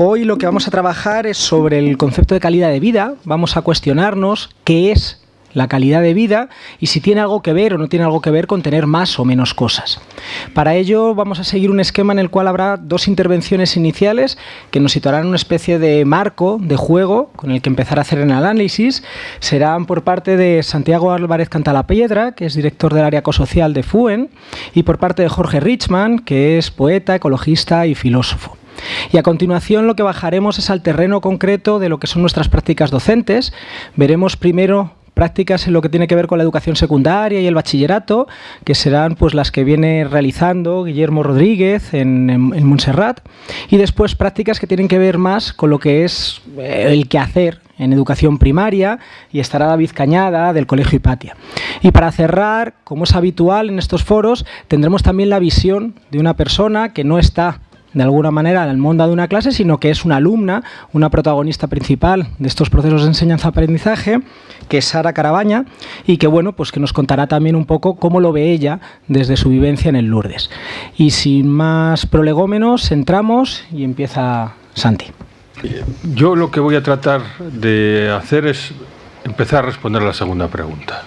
Hoy lo que vamos a trabajar es sobre el concepto de calidad de vida. Vamos a cuestionarnos qué es la calidad de vida y si tiene algo que ver o no tiene algo que ver con tener más o menos cosas. Para ello vamos a seguir un esquema en el cual habrá dos intervenciones iniciales que nos situarán una especie de marco de juego con el que empezar a hacer el análisis. Serán por parte de Santiago Álvarez Cantalapiedra, que es director del área ecosocial de FUEN, y por parte de Jorge Richman, que es poeta, ecologista y filósofo. Y a continuación lo que bajaremos es al terreno concreto de lo que son nuestras prácticas docentes. Veremos primero prácticas en lo que tiene que ver con la educación secundaria y el bachillerato, que serán pues las que viene realizando Guillermo Rodríguez en, Montserrat, y después prácticas que tienen que ver más con lo que es eh, el quehacer en educación primaria y estará David Cañada del Colegio Hipatia. Y para cerrar, como es habitual en estos foros, tendremos también la visión de una persona que no está de alguna manera el mundo de una clase, sino que es una alumna, una protagonista principal de estos procesos de enseñanza-aprendizaje, que es Sara Carabaña, y que bueno, pues que nos contará también un poco cómo lo ve ella desde su vivencia en el Lourdes. Y sin más prolegómenos, entramos y empieza Santi. Yo lo que voy a tratar de hacer es empezar a responder a la segunda pregunta.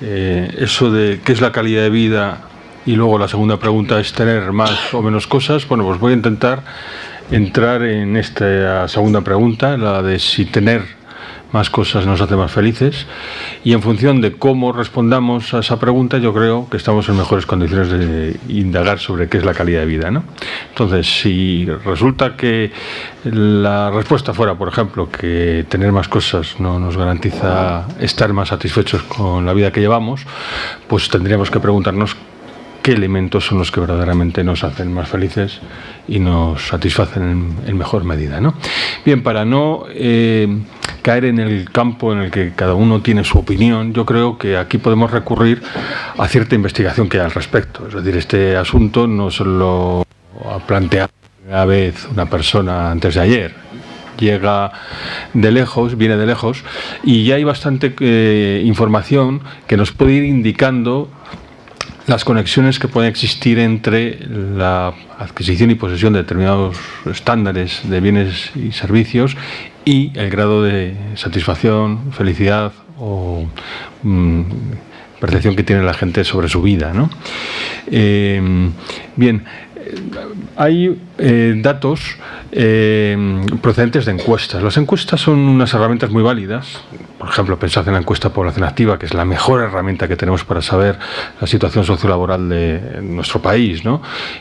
Eh, eso de qué es la calidad de vida y luego la segunda pregunta es tener más o menos cosas. Bueno, pues voy a intentar entrar en esta segunda pregunta, la de si tener más cosas nos hace más felices y en función de cómo respondamos a esa pregunta yo creo que estamos en mejores condiciones de indagar sobre qué es la calidad de vida. ¿no? Entonces, si resulta que la respuesta fuera, por ejemplo, que tener más cosas no nos garantiza estar más satisfechos con la vida que llevamos, pues tendríamos que preguntarnos qué elementos son los que verdaderamente nos hacen más felices y nos satisfacen en, mejor medida. ¿no? Bien, para no eh, caer en el campo en el que cada uno tiene su opinión, yo creo que aquí podemos recurrir a cierta investigación que hay al respecto. Es decir, este asunto no se lo ha planteado una vez una persona antes de ayer, llega de lejos, viene de lejos, y ya hay bastante eh, información que nos puede ir indicando las conexiones que pueden existir entre la adquisición y posesión de determinados estándares de bienes y servicios y el grado de satisfacción, felicidad o mm, percepción que tiene la gente sobre su vida. ¿no? Eh, bien, hay eh, datos eh, procedentes de encuestas. Las encuestas son unas herramientas muy válidas. Por ejemplo, pensad en la encuesta población activa, que es la mejor herramienta que tenemos para saber la situación sociolaboral de nuestro país.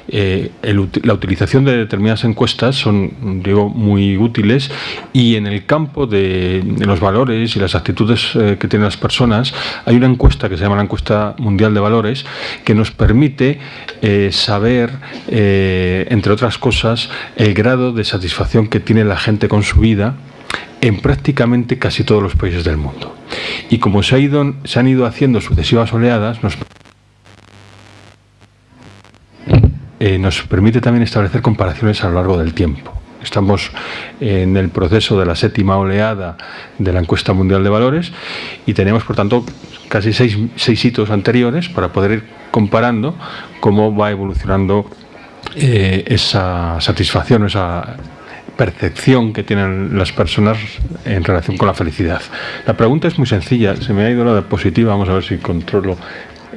Eh, la utilización de determinadas encuestas son, digo, muy útiles y en el campo de, de los valores y las actitudes que tienen las personas hay una encuesta que se llama la encuesta mundial de valores que nos permite saber eh, entre otras cosas, el grado de satisfacción que tiene la gente con su vida en prácticamente casi todos los países del mundo. Y como se, han ido haciendo sucesivas oleadas, nos, eh, nos permite también establecer comparaciones a lo largo del tiempo. Estamos en el proceso de la séptima oleada de la encuesta mundial de valores y tenemos, por tanto, casi seis, seis hitos anteriores para poder ir comparando cómo va evolucionando eh, esa satisfacción, esa percepción que tienen las personas en relación con la felicidad. La pregunta es muy sencilla, se me ha ido la diapositiva, vamos a ver si controlo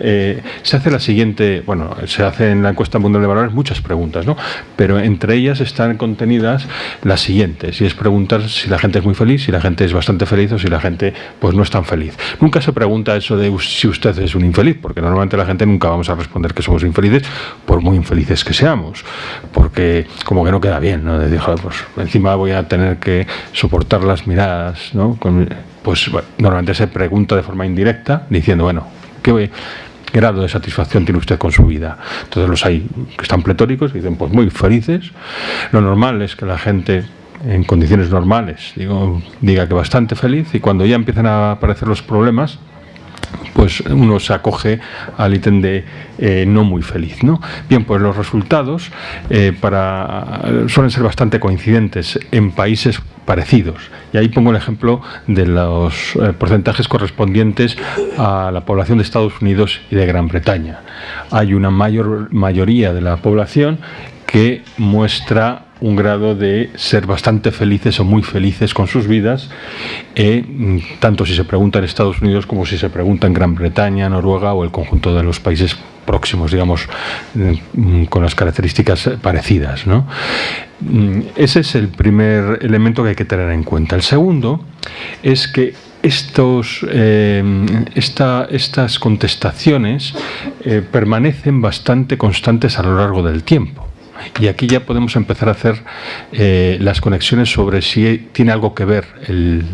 eh, se hace la siguiente, bueno, se hace en la encuesta mundial de valores muchas preguntas, ¿no? Pero entre ellas están contenidas las siguientes, y es preguntar si la gente es muy feliz, si la gente es bastante feliz o si la gente pues no es tan feliz. Nunca se pregunta eso de si usted es un infeliz, porque normalmente la gente nunca vamos a responder que somos infelices, por muy infelices que seamos, porque como que no queda bien, ¿no? De pues encima voy a tener que soportar las miradas, ¿no? pues normalmente se pregunta de forma indirecta, diciendo, bueno, ¿qué voy? Grado de satisfacción tiene usted con su vida. Entonces los hay que están pletóricos y dicen, pues muy felices. Lo normal es que la gente en condiciones normales digo, diga que bastante feliz y cuando ya empiezan a aparecer los problemas, pues uno se acoge al ítem de eh, no muy feliz. ¿no? Bien, pues los resultados eh, suelen ser bastante coincidentes en países parecidos. Y ahí pongo el ejemplo de los eh, porcentajes correspondientes a la población de Estados Unidos y de Gran Bretaña. Hay una mayor mayoría de la población que muestra un grado de ser bastante felices o muy felices con sus vidas, eh, tanto si se pregunta en Estados Unidos como si se pregunta en Gran Bretaña, Noruega o el conjunto de los países próximos, digamos, mm, con las características parecidas. Mm, ese es el primer elemento que hay que tener en cuenta. El segundo es que estos, eh, estas contestaciones eh, permanecen bastante constantes a lo largo del tiempo. Y aquí ya podemos empezar a hacer eh, las conexiones sobre si tiene algo que ver el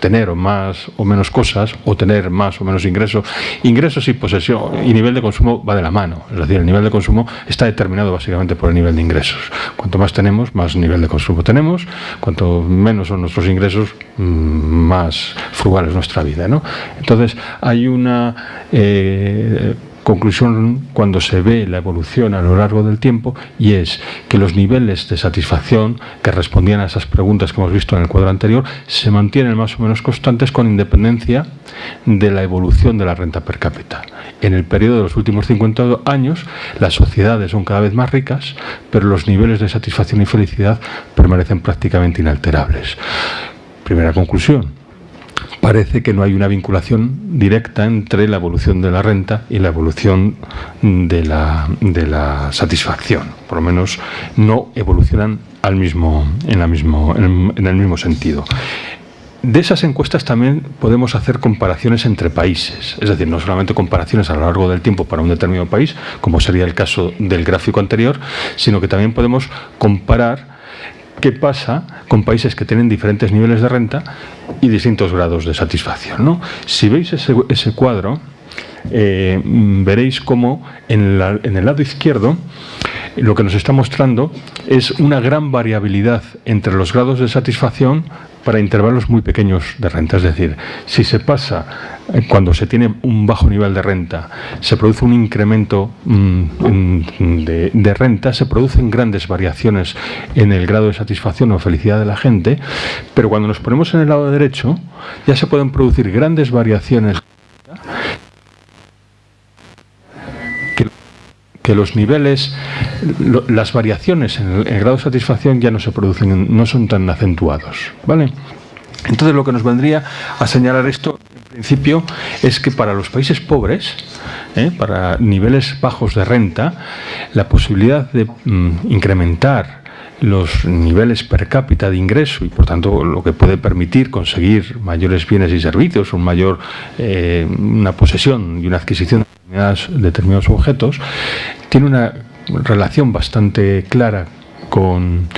tener más o menos cosas o tener más o menos ingresos. Ingresos y posesión y nivel de consumo va de la mano. Es decir, el nivel de consumo está determinado básicamente por el nivel de ingresos. Cuanto más tenemos, más nivel de consumo tenemos. Cuanto menos son nuestros ingresos, mm, más frugal es nuestra vida. ¿no? Entonces, hay una... Eh, conclusión cuando se ve la evolución a lo largo del tiempo y es que los niveles de satisfacción que respondían a esas preguntas que hemos visto en el cuadro anterior se mantienen más o menos constantes con independencia de la evolución de la renta per cápita. En el periodo de los últimos 50 años las sociedades son cada vez más ricas, pero los niveles de satisfacción y felicidad permanecen prácticamente inalterables. Primera conclusión, parece que no hay una vinculación directa entre la evolución de la renta y la evolución de la, satisfacción. Por lo menos no evolucionan al mismo, en el mismo sentido. De esas encuestas también podemos hacer comparaciones entre países, es decir, no solamente comparaciones a lo largo del tiempo para un determinado país, como sería el caso del gráfico anterior, sino que también podemos comparar qué pasa con países que tienen diferentes niveles de renta y distintos grados de satisfacción. ¿no? Si veis ese, cuadro, eh, veréis cómo en, en el lado izquierdo lo que nos está mostrando es una gran variabilidad entre los grados de satisfacción para intervalos muy pequeños de renta. Es decir, si se pasa, eh, cuando se tiene un bajo nivel de renta, se produce un incremento mm, de, renta, se producen grandes variaciones en el grado de satisfacción o felicidad de la gente, pero cuando nos ponemos en el lado derecho, ya se pueden producir grandes variaciones los niveles, las variaciones en el, grado de satisfacción ya no se producen, no son tan acentuados. ¿vale? Entonces lo que nos vendría a señalar esto, en principio, es que para los países pobres, ¿eh? para niveles bajos de renta, la posibilidad de mm, incrementar los niveles per cápita de ingreso y por tanto lo que puede permitir conseguir mayores bienes y servicios, un mayor, eh, una posesión y una adquisición determinados, objetos, tiene una relación bastante clara con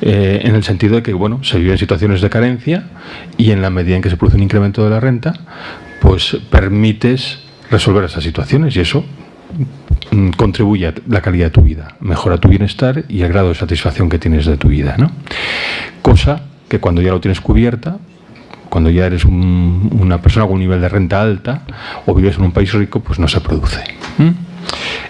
eh, en el sentido de que bueno se vive en situaciones de carencia y en la medida en que se produce un incremento de la renta pues permites resolver esas situaciones y eso mm, contribuye a la calidad de tu vida, mejora tu bienestar y el grado de satisfacción que tienes de tu vida. ¿no? Cosa que cuando ya lo tienes cubierta, cuando ya eres una persona con un nivel de renta alta o vives en un país rico, pues no se produce.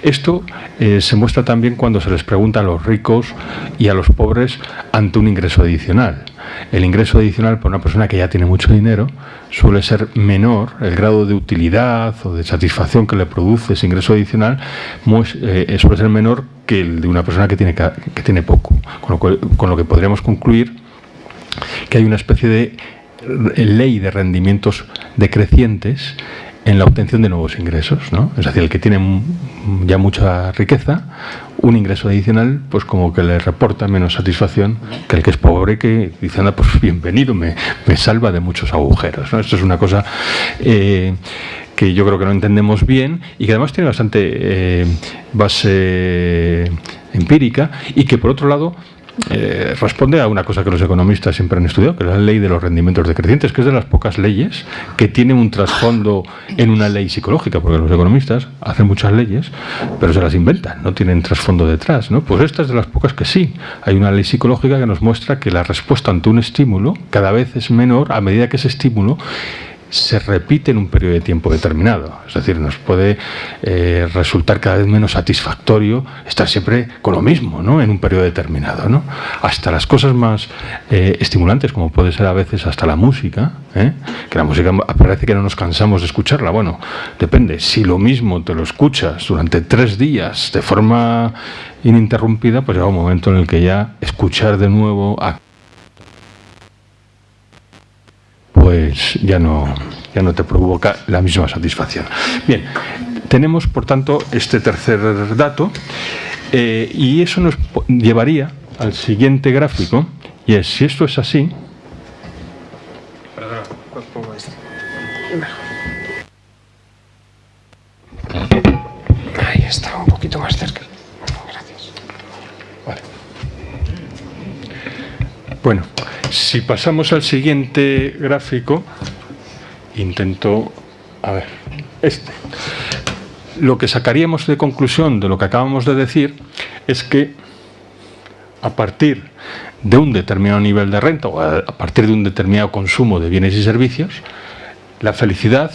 Esto eh, se muestra también cuando se les pregunta a los ricos y a los pobres ante un ingreso adicional. El ingreso adicional para una persona que ya tiene mucho dinero suele ser menor, el grado de utilidad o de satisfacción que le produce ese ingreso adicional eh, suele ser menor que el de una persona que tiene, que tiene poco. con lo que podríamos concluir que hay una especie de ley de rendimientos decrecientes en la obtención de nuevos ingresos, ¿no? Es decir, el que tiene ya mucha riqueza, un ingreso adicional, pues como que le reporta menos satisfacción que el que es pobre, que dice, anda, pues bienvenido, me, me salva de muchos agujeros, ¿no? Esto es una cosa eh, que yo creo que no entendemos bien y que además tiene bastante eh, base empírica y que por otro lado eh, responde a una cosa que los economistas siempre han estudiado, que es la ley de los rendimientos decrecientes, que es de las pocas leyes que tiene un trasfondo en una ley psicológica, porque los economistas hacen muchas leyes, pero se las inventan, no tienen trasfondo detrás. ¿no? Pues esta es de las pocas que sí. Hay una ley psicológica que nos muestra que la respuesta ante un estímulo cada vez es menor a medida que ese estímulo se repite en un periodo de tiempo determinado. Es decir, nos puede eh, resultar cada vez menos satisfactorio estar siempre con lo mismo, ¿no? En un periodo determinado, ¿no? Hasta las cosas más eh, estimulantes, como puede ser a veces hasta la música, ¿eh? que la música parece que no nos cansamos de escucharla. Bueno, depende. Si lo mismo te lo escuchas durante tres días de forma ininterrumpida, pues llega un momento en el que ya escuchar de nuevo pues ya no, ya no te provoca la misma satisfacción. Bien, tenemos por tanto este tercer dato eh, y eso nos llevaría al siguiente gráfico y es, si esto es así, Ahí está, un poquito más cerca. Gracias. Vale. Bueno, si pasamos al siguiente gráfico, intento, a ver, este. Lo que sacaríamos de conclusión de lo que acabamos de decir es que a partir de un determinado nivel de renta o a partir de un determinado consumo de bienes y servicios, la felicidad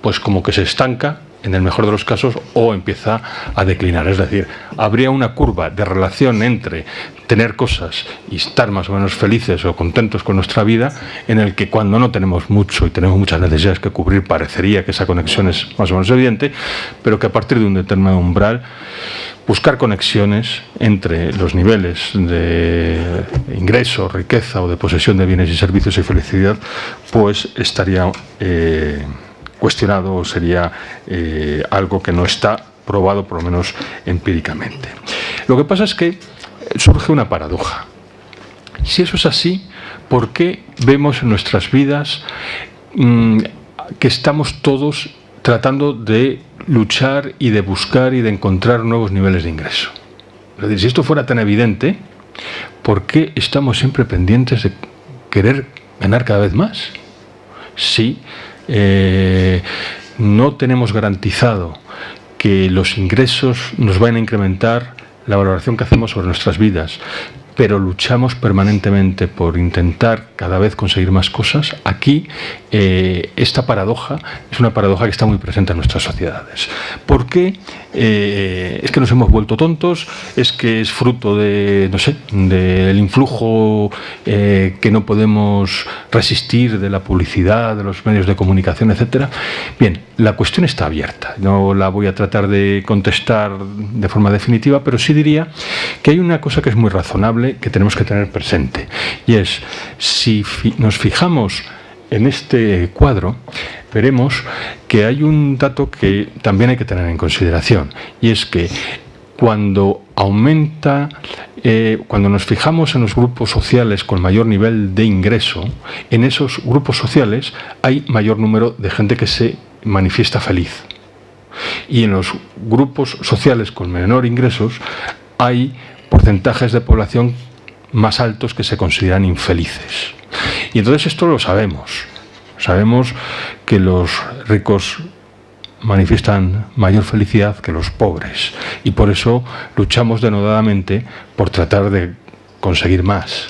pues como que se estanca en el mejor de los casos, o empieza a declinar. Es decir, habría una curva de relación entre tener cosas y estar más o menos felices o contentos con nuestra vida, en el que cuando no tenemos mucho y tenemos muchas necesidades que cubrir, parecería que esa conexión es más o menos evidente, pero que a partir de un determinado umbral, buscar conexiones entre los niveles de ingreso, riqueza o de posesión de bienes y servicios y felicidad, pues estaría... Eh, cuestionado sería eh, algo que no está probado, por lo menos empíricamente. Lo que pasa es que surge una paradoja. Si eso es así, ¿por qué vemos en nuestras vidas mm, que estamos todos tratando de luchar y de buscar y de encontrar nuevos niveles de ingreso? Es decir, si esto fuera tan evidente, ¿por qué estamos siempre pendientes de querer ganar cada vez más? Sí, eh, no tenemos garantizado que los ingresos nos vayan a incrementar la valoración que hacemos sobre nuestras vidas, pero luchamos permanentemente por intentar cada vez conseguir más cosas, aquí eh, esta paradoja es una paradoja que está muy presente en nuestras sociedades. ¿Por qué? Eh, es que nos hemos vuelto tontos, es que es fruto de, no del influjo eh, que no podemos resistir de la publicidad, de los medios de comunicación, etcétera. Bien, la cuestión está abierta. No la voy a tratar de contestar de forma definitiva, pero sí diría que hay una cosa que es muy razonable que tenemos que tener presente y es si nos fijamos en este cuadro veremos que hay un dato que también hay que tener en consideración y es que cuando aumenta, eh, cuando nos fijamos en los grupos sociales con mayor nivel de ingreso, en esos grupos sociales hay mayor número de gente que se manifiesta feliz. Y en los grupos sociales con menor ingresos hay porcentajes de población más altos que se consideran infelices. Y entonces esto lo sabemos. Sabemos que los ricos manifiestan mayor felicidad que los pobres y por eso luchamos denodadamente por tratar de conseguir más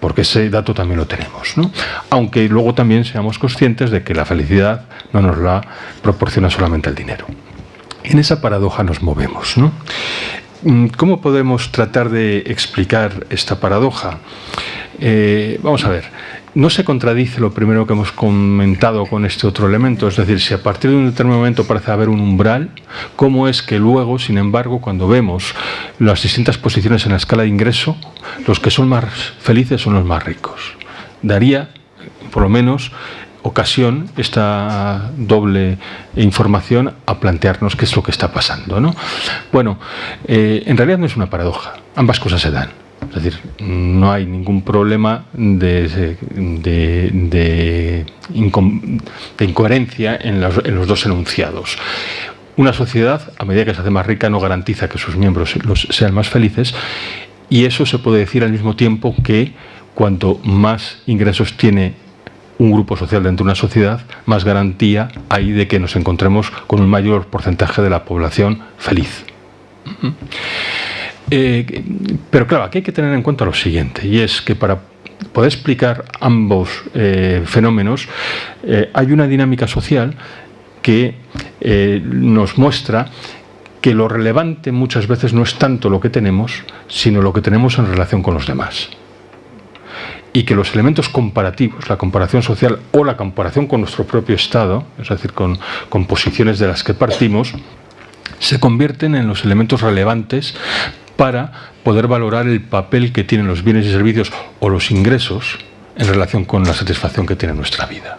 porque ese dato también lo tenemos aunque luego también seamos conscientes de que la felicidad no nos la proporciona solamente el dinero en esa paradoja nos movemos mm, ¿cómo podemos tratar de explicar esta paradoja? Eh, vamos a ver, no se contradice lo primero que hemos comentado con este otro elemento, es decir, si a partir de un determinado momento parece haber un umbral, ¿cómo es que luego, sin embargo, cuando vemos las distintas posiciones en la escala de ingreso, los que son más felices son los más ricos? Daría, por lo menos, ocasión esta doble información a plantearnos qué es lo que está pasando. ¿no? Bueno, eh, en realidad no es una paradoja, ambas cosas se dan. Es decir, no hay ningún problema de, de, incoherencia en los, dos enunciados. Una sociedad, a medida que se hace más rica, no garantiza que sus miembros sean más felices y eso se puede decir al mismo tiempo que cuanto más ingresos tiene un grupo social dentro de una sociedad, más garantía hay de que nos encontremos con un mayor porcentaje de la población feliz. Eh, pero claro, aquí hay que tener en cuenta lo siguiente, y es que para poder explicar ambos eh, fenómenos, eh, hay una dinámica social que nos muestra que lo relevante muchas veces no es tanto lo que tenemos, sino lo que tenemos en relación con los demás. Y que los elementos comparativos, la comparación social o la comparación con nuestro propio Estado, es decir, con, posiciones de las que partimos, se convierten en los elementos relevantes para poder valorar el papel que tienen los bienes y servicios o los ingresos en relación con la satisfacción que tiene nuestra vida.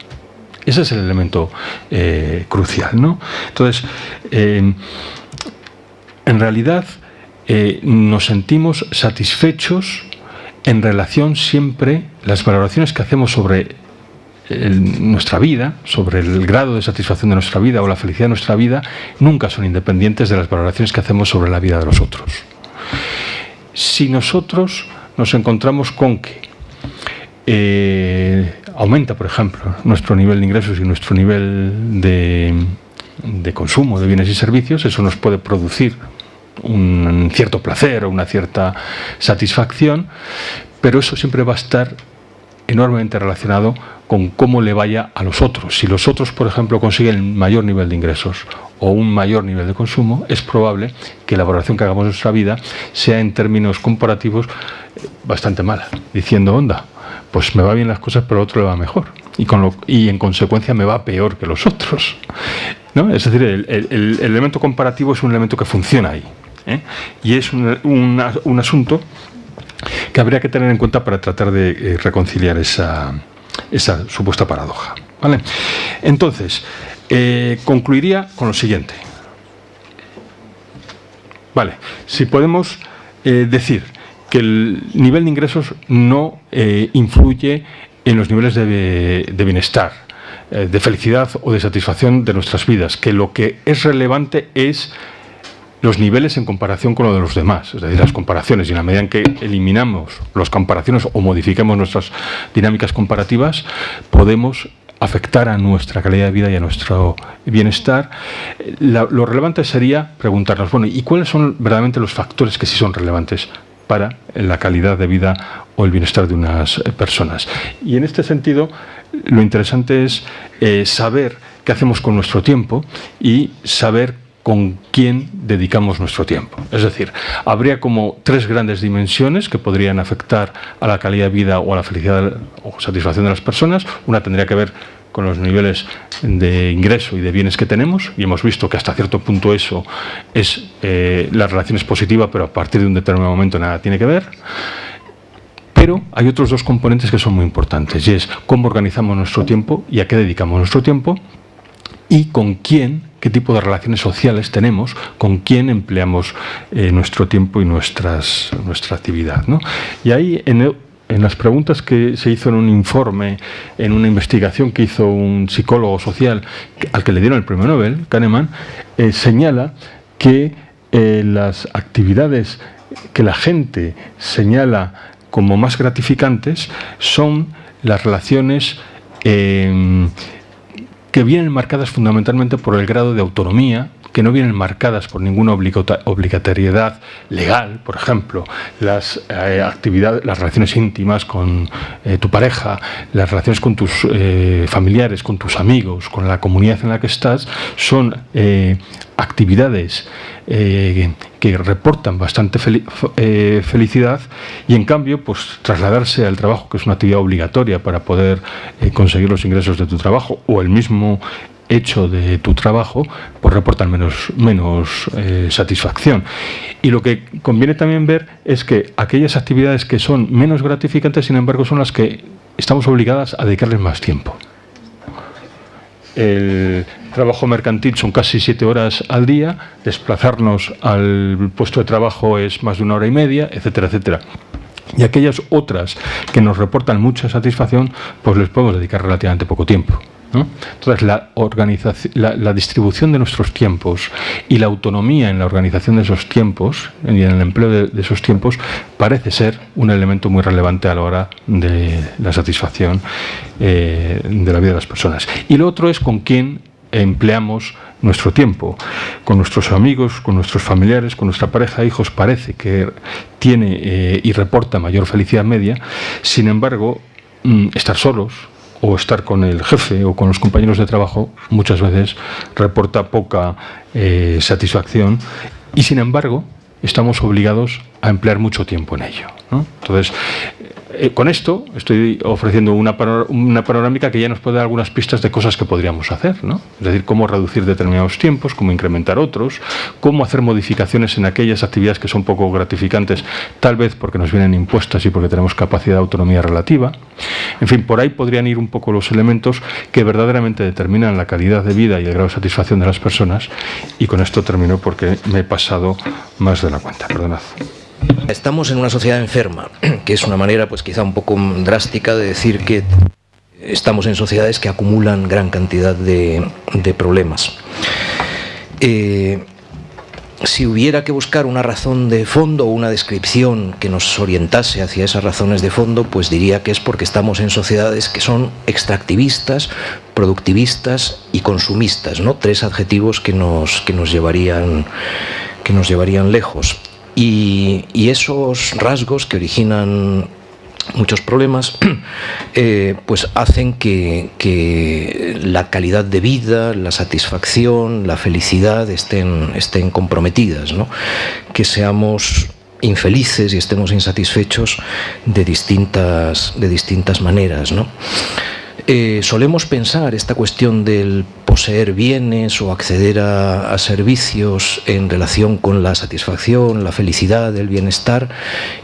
Ese es el elemento eh, crucial. ¿no? Entonces, en realidad eh, nos sentimos satisfechos en relación siempre, las valoraciones que hacemos sobre nuestra vida, sobre el grado de satisfacción de nuestra vida o la felicidad de nuestra vida, nunca son independientes de las valoraciones que hacemos sobre la vida de los otros. Si nosotros nos encontramos con que eh, aumenta, por ejemplo, nuestro nivel de ingresos y nuestro nivel de consumo de bienes y servicios, eso nos puede producir un cierto placer o una cierta satisfacción, pero eso siempre va a estar enormemente relacionado con cómo le vaya a los otros. Si los otros, por ejemplo, consiguen mayor nivel de ingresos o un mayor nivel de consumo, es probable que la valoración que hagamos de nuestra vida sea en términos comparativos eh, bastante mala, diciendo, onda, pues me va bien las cosas, pero a otro le va mejor. Y en consecuencia me va peor que los otros. ¿no? Es decir, el, elemento comparativo es un elemento que funciona ahí. ¿Eh? Y es un, asunto que habría que tener en cuenta para tratar de eh, reconciliar esa, esa supuesta paradoja. ¿vale? Entonces, eh, concluiría con lo siguiente. Vale, si podemos decir que el nivel de ingresos no influye en los niveles de, de bienestar, de felicidad o de satisfacción de nuestras vidas, que lo que es relevante es los niveles en comparación con lo de los demás, es decir, las comparaciones, y en la medida en que eliminamos las comparaciones o modifiquemos nuestras dinámicas comparativas, podemos afectar a nuestra calidad de vida y a nuestro bienestar, lo relevante sería preguntarnos, bueno, ¿y cuáles son verdaderamente los factores que sí son relevantes para la calidad de vida o el bienestar de unas personas? Y en este sentido, lo interesante es eh, saber qué hacemos con nuestro tiempo y saber con quién dedicamos nuestro tiempo. Es decir, habría como tres grandes dimensiones que podrían afectar a la calidad de vida o a la felicidad o satisfacción de las personas. Una tendría que ver con los niveles de ingreso y de bienes que tenemos y hemos visto que hasta cierto punto eso es eh, la relación es positiva pero a partir de un determinado momento nada tiene que ver pero hay otros dos componentes que son muy importantes y es cómo organizamos nuestro tiempo y a qué dedicamos nuestro tiempo y con quién, qué tipo de relaciones sociales tenemos, con quién empleamos eh, nuestro tiempo y nuestras, nuestra actividad. ¿no? Y ahí, en, las preguntas que se hizo en un informe, en una investigación que hizo un psicólogo social al que le dieron el premio Nobel, Kahneman, eh, señala que eh, las actividades que la gente señala como más gratificantes son las relaciones que vienen marcadas fundamentalmente por el grado de autonomía, que no vienen marcadas por ninguna obligatoriedad legal, por ejemplo, las eh, actividades, las relaciones íntimas con eh, tu pareja, las relaciones con tus eh, familiares, con tus amigos, con la comunidad en la que estás, son actividades que reportan bastante felicidad y en cambio pues trasladarse al trabajo que es una actividad obligatoria para poder conseguir los ingresos de tu trabajo o el mismo hecho de tu trabajo pues reportan menos, menos satisfacción y lo que conviene también ver es que aquellas actividades que son menos gratificantes sin embargo son las que estamos obligadas a dedicarles más tiempo el trabajo mercantil son casi siete horas al día, desplazarnos al puesto de trabajo es más de una hora y media, etcétera, etcétera. Y aquellas otras que nos reportan mucha satisfacción, pues les podemos dedicar relativamente poco tiempo. Entonces, la, organización, la, distribución de nuestros tiempos y la autonomía en la organización de esos tiempos y en el empleo de, esos tiempos parece ser un elemento muy relevante a la hora de la satisfacción eh, de la vida de las personas. Y lo otro es con quién empleamos nuestro tiempo. Con nuestros amigos, con nuestros familiares, con nuestra pareja, hijos, parece que tiene eh, y reporta mayor felicidad media. Sin embargo, mm, estar solos, o estar con el jefe o con los compañeros de trabajo muchas veces reporta poca eh, satisfacción y sin embargo estamos obligados a emplear mucho tiempo en ello. Entonces, eh, con esto estoy ofreciendo una, una, panorámica que ya nos puede dar algunas pistas de cosas que podríamos hacer, ¿no? es decir, cómo reducir determinados tiempos, cómo incrementar otros, cómo hacer modificaciones en aquellas actividades que son poco gratificantes, tal vez porque nos vienen impuestas y porque tenemos capacidad de autonomía relativa. En fin, por ahí podrían ir un poco los elementos que verdaderamente determinan la calidad de vida y el grado de satisfacción de las personas y con esto termino porque me he pasado más de la cuenta. Perdonad. Estamos en una sociedad enferma, que es una manera pues quizá un poco drástica de decir que estamos en sociedades que acumulan gran cantidad de, problemas. Eh, si hubiera que buscar una razón de fondo o una descripción que nos orientase hacia esas razones de fondo, pues diría que es porque estamos en sociedades que son extractivistas, productivistas y consumistas, ¿no? Tres adjetivos que nos, que nos, llevarían, que nos llevarían lejos. Y, esos rasgos que originan muchos problemas, eh, pues hacen que, la calidad de vida, la satisfacción, la felicidad estén, estén comprometidas, ¿no? que seamos infelices y estemos insatisfechos de distintas, de distintas maneras. ¿no? Eh, solemos pensar esta cuestión del poseer bienes o acceder a, servicios en relación con la satisfacción, la felicidad, el bienestar,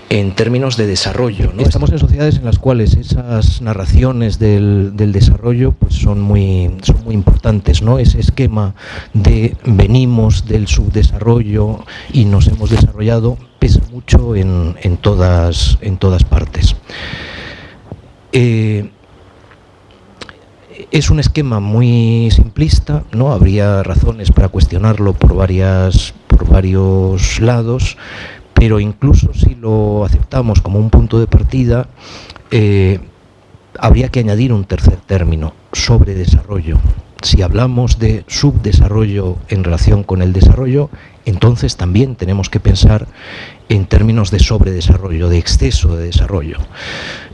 en términos de desarrollo. Estamos en sociedades en las cuales esas narraciones del, desarrollo pues son, muy, importantes. Ese esquema de venimos del subdesarrollo y nos hemos desarrollado pesa mucho en, todas, en todas partes. Eh, es un esquema muy simplista, ¿no? Habría razones para cuestionarlo por, varias, por varios lados, pero incluso si lo aceptamos como un punto de partida, eh, habría que añadir un tercer término, sobre desarrollo. Si hablamos de subdesarrollo en relación con el desarrollo, entonces también tenemos que pensar en términos de sobredesarrollo, de exceso de desarrollo.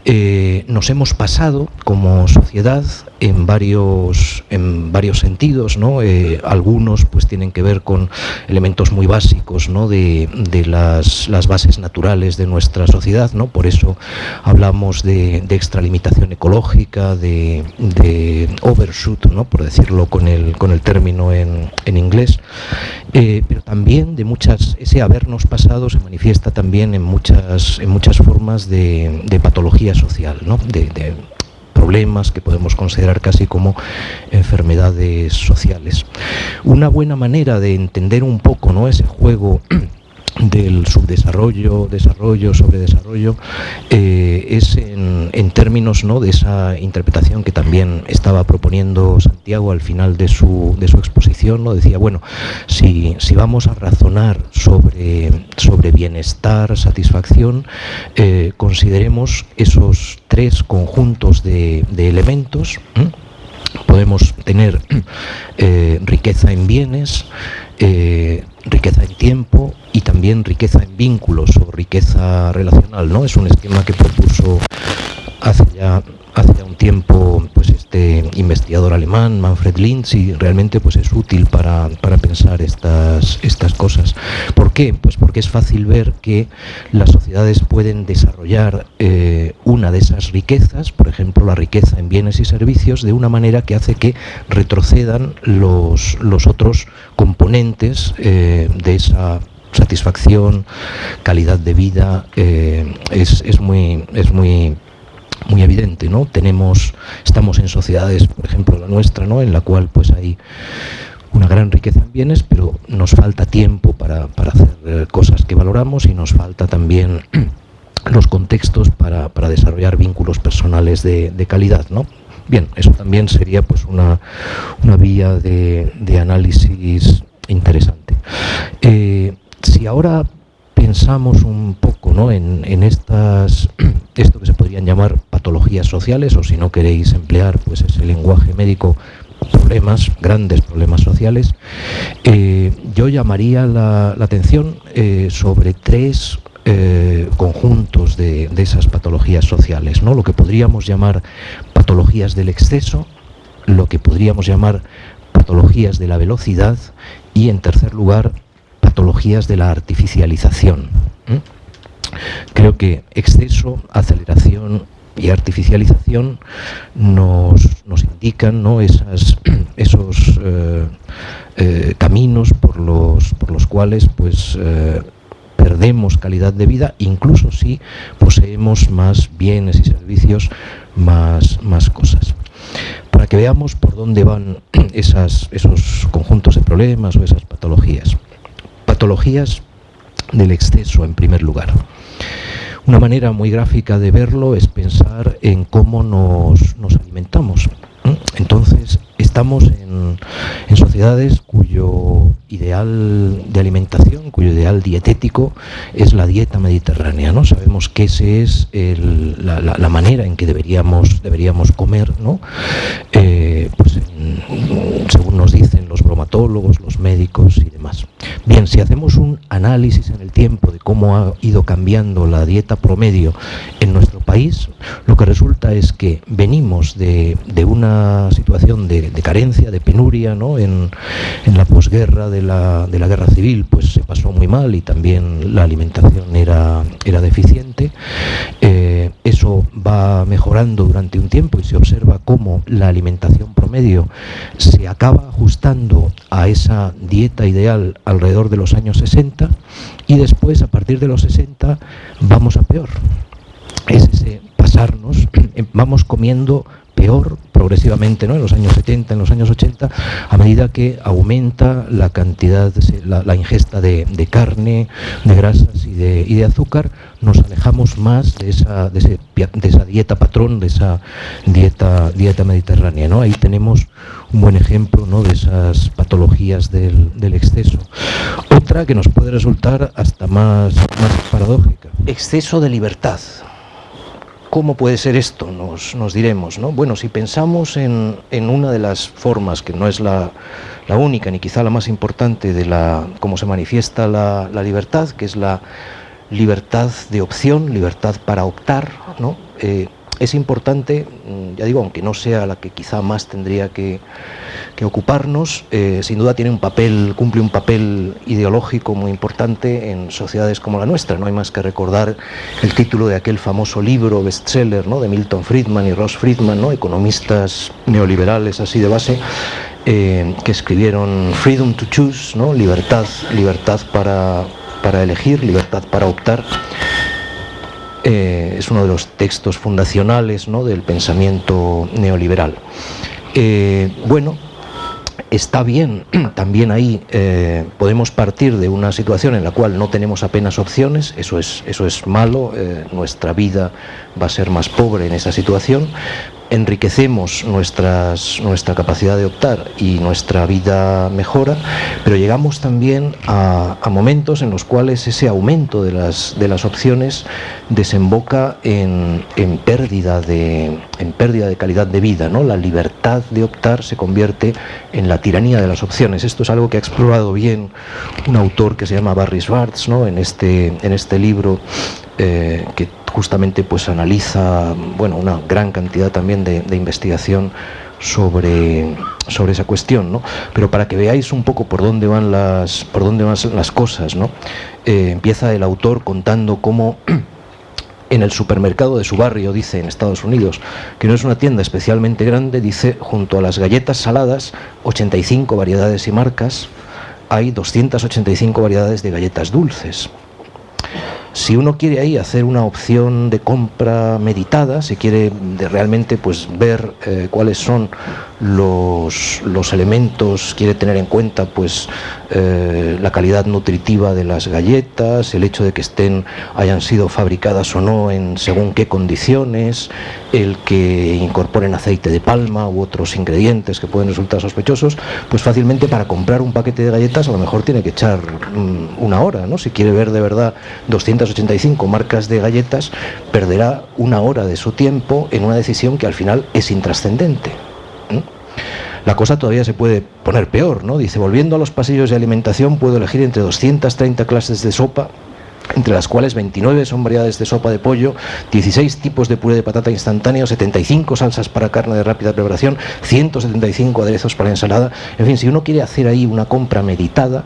Eh, nos hemos pasado como sociedad en varios, en varios sentidos, ¿no? Eh, algunos pues tienen que ver con elementos muy básicos ¿no? de, las, bases naturales de nuestra sociedad, ¿no? por eso hablamos de, extralimitación ecológica, de, overshoot, ¿no? por decirlo con el, con el término en, inglés, eh, pero también de muchas, ese habernos pasado se manifiesta también en muchas, en muchas formas de, patología social, ¿no? de, problemas que podemos considerar casi como enfermedades sociales. Una buena manera de entender un poco ¿no? ese juego del subdesarrollo, desarrollo, sobredesarrollo, eh, es en, términos ¿no? de esa interpretación que también estaba proponiendo Santiago al final de su, de su exposición, ¿no? decía, bueno, si, si vamos a razonar sobre, sobre bienestar, satisfacción, eh, consideremos esos tres conjuntos de, elementos, podemos tener eh, riqueza en bienes, riqueza en tiempo y también riqueza en vínculos o riqueza relacional, ¿no? Es un esquema que propuso hace ya, hace ya un tiempo pues este investigador alemán, Manfred Linz, y realmente pues es útil para, pensar estas, estas cosas. ¿Por qué? Pues porque es fácil ver que las sociedades pueden desarrollar eh, una de esas riquezas, por ejemplo la riqueza en bienes y servicios, de una manera que hace que retrocedan los, los otros componentes eh, de esa satisfacción, calidad de vida, eh, es, es, muy, es muy, muy evidente, ¿no? Tenemos, estamos en sociedades, por ejemplo la nuestra, ¿no? En la cual pues hay una gran riqueza en bienes, pero nos falta tiempo para, hacer eh, cosas que valoramos y nos falta también los contextos para, desarrollar vínculos personales de, calidad, ¿no? Bien, eso también sería pues una, una vía de, de análisis interesante. Eh, si ahora pensamos un poco ¿no? en, estas, esto que se podrían llamar patologías sociales, o si no queréis emplear pues ese lenguaje médico, problemas, grandes problemas sociales, eh, yo llamaría la, atención eh, sobre tres eh, conjuntos de, esas patologías sociales, ¿no? lo que podríamos llamar patologías del exceso, lo que podríamos llamar patologías de la velocidad y en tercer lugar patologías de la artificialización. Creo que exceso, aceleración y artificialización nos, indican ¿no? Esas, esos eh, eh, caminos por los, por los cuales pues, eh, perdemos calidad de vida, incluso si poseemos más bienes y servicios, más, más cosas. Para que veamos por dónde van esos conjuntos de problemas o esas patologías. Patologías del exceso en primer lugar. Una manera muy gráfica de verlo es pensar en cómo nos, alimentamos. Entonces, estamos en, sociedades cuyo ideal de alimentación, cuyo ideal dietético es la dieta mediterránea. ¿no? Sabemos que esa es la, manera en que deberíamos, deberíamos comer, ¿no? Eh, pues, según nos dicen los bromatólogos, los médicos y demás. Bien, si hacemos un análisis en el tiempo de cómo ha ido cambiando la dieta promedio en nuestro país, lo que resulta es que venimos de, una situación de, carencia, de penuria, ¿no? en, la posguerra de la, guerra civil, pues se pasó muy mal y también la alimentación era, era deficiente. Eh, eso va mejorando durante un tiempo y se observa cómo la alimentación promedio se acaba ajustando a esa dieta ideal alrededor de los años 60 y después a partir de los 60 vamos a peor. Es ese pasarnos, vamos comiendo peor progresivamente ¿no? en los años 70, en los años 80, a medida que aumenta la cantidad, la, ingesta de, carne, de grasas y de, y de, azúcar, nos alejamos más de esa, de, esa dieta patrón, de esa dieta, dieta mediterránea. ¿no? Ahí tenemos un buen ejemplo ¿no? de esas patologías del, exceso. Otra que nos puede resultar hasta más paradójica. Exceso de libertad. ¿Cómo puede ser esto? Nos, diremos. ¿no? Bueno, si pensamos en, una de las formas, que no es la, única ni quizá la más importante de la cómo se manifiesta la, libertad, que es la libertad de opción, libertad para optar, ¿no? Eh, es importante, mm, ya digo, aunque no sea la que quizá más tendría que, ocuparnos, eh, sin duda tiene un papel, cumple un papel ideológico muy importante en sociedades como la nuestra. No hay más que recordar el título de aquel famoso libro bestseller ¿no? de Milton Friedman y Ross Friedman, ¿no? economistas neoliberales así de base, eh, que escribieron Freedom to Choose, ¿no? libertad, libertad para, para elegir, libertad para optar. Eh, es uno de los textos fundacionales ¿no? del pensamiento neoliberal. Eh, bueno, está bien, también ahí eh, podemos partir de una situación en la cual no tenemos apenas opciones, eso es, eso es malo, nuestra vida va a ser más pobre en esa situación, enriquecemos nuestra capacidad de optar y nuestra vida mejora, pero llegamos también a, momentos en los cuales ese aumento de las, de las opciones desemboca en, pérdida de, en pérdida de calidad de vida. ¿no? La libertad de optar se convierte en la tiranía de las opciones. Esto es algo que ha explorado bien un autor que se llama Barry Schwartz ¿no? en, este, en este libro eh, que justamente pues analiza bueno, una gran cantidad también de, investigación sobre, sobre esa cuestión, ¿no? Pero para que veáis un poco por dónde van las, por dónde van las cosas, ¿no? Eh, empieza el autor contando cómo en el supermercado de su barrio, dice en Estados Unidos, que no es una tienda especialmente grande, dice, junto a las galletas saladas, 85 variedades y marcas, hay 285 variedades de galletas dulces. Si uno quiere ahí hacer una opción de compra meditada, si quiere realmente pues ver eh, cuáles son los, los, elementos, quiere tener en cuenta pues eh, la calidad nutritiva de las galletas, el hecho de que estén, hayan sido fabricadas o no en según qué condiciones, el que incorporen aceite de palma u otros ingredientes que pueden resultar sospechosos, pues fácilmente para comprar un paquete de galletas a lo mejor tiene que echar mm, una hora, ¿no? Si quiere ver de verdad 285 marcas de galletas, perderá una hora de su tiempo en una decisión que al final es intrascendente. La cosa todavía se puede poner peor, ¿no? Dice, volviendo a los pasillos de alimentación, puedo elegir entre 230 clases de sopa entre las cuales 29 son variedades de sopa de pollo, 16 tipos de puré de patata instantáneo, 75 salsas para carne de rápida preparación, 175 aderezos para ensalada. En fin, si uno quiere hacer ahí una compra meditada,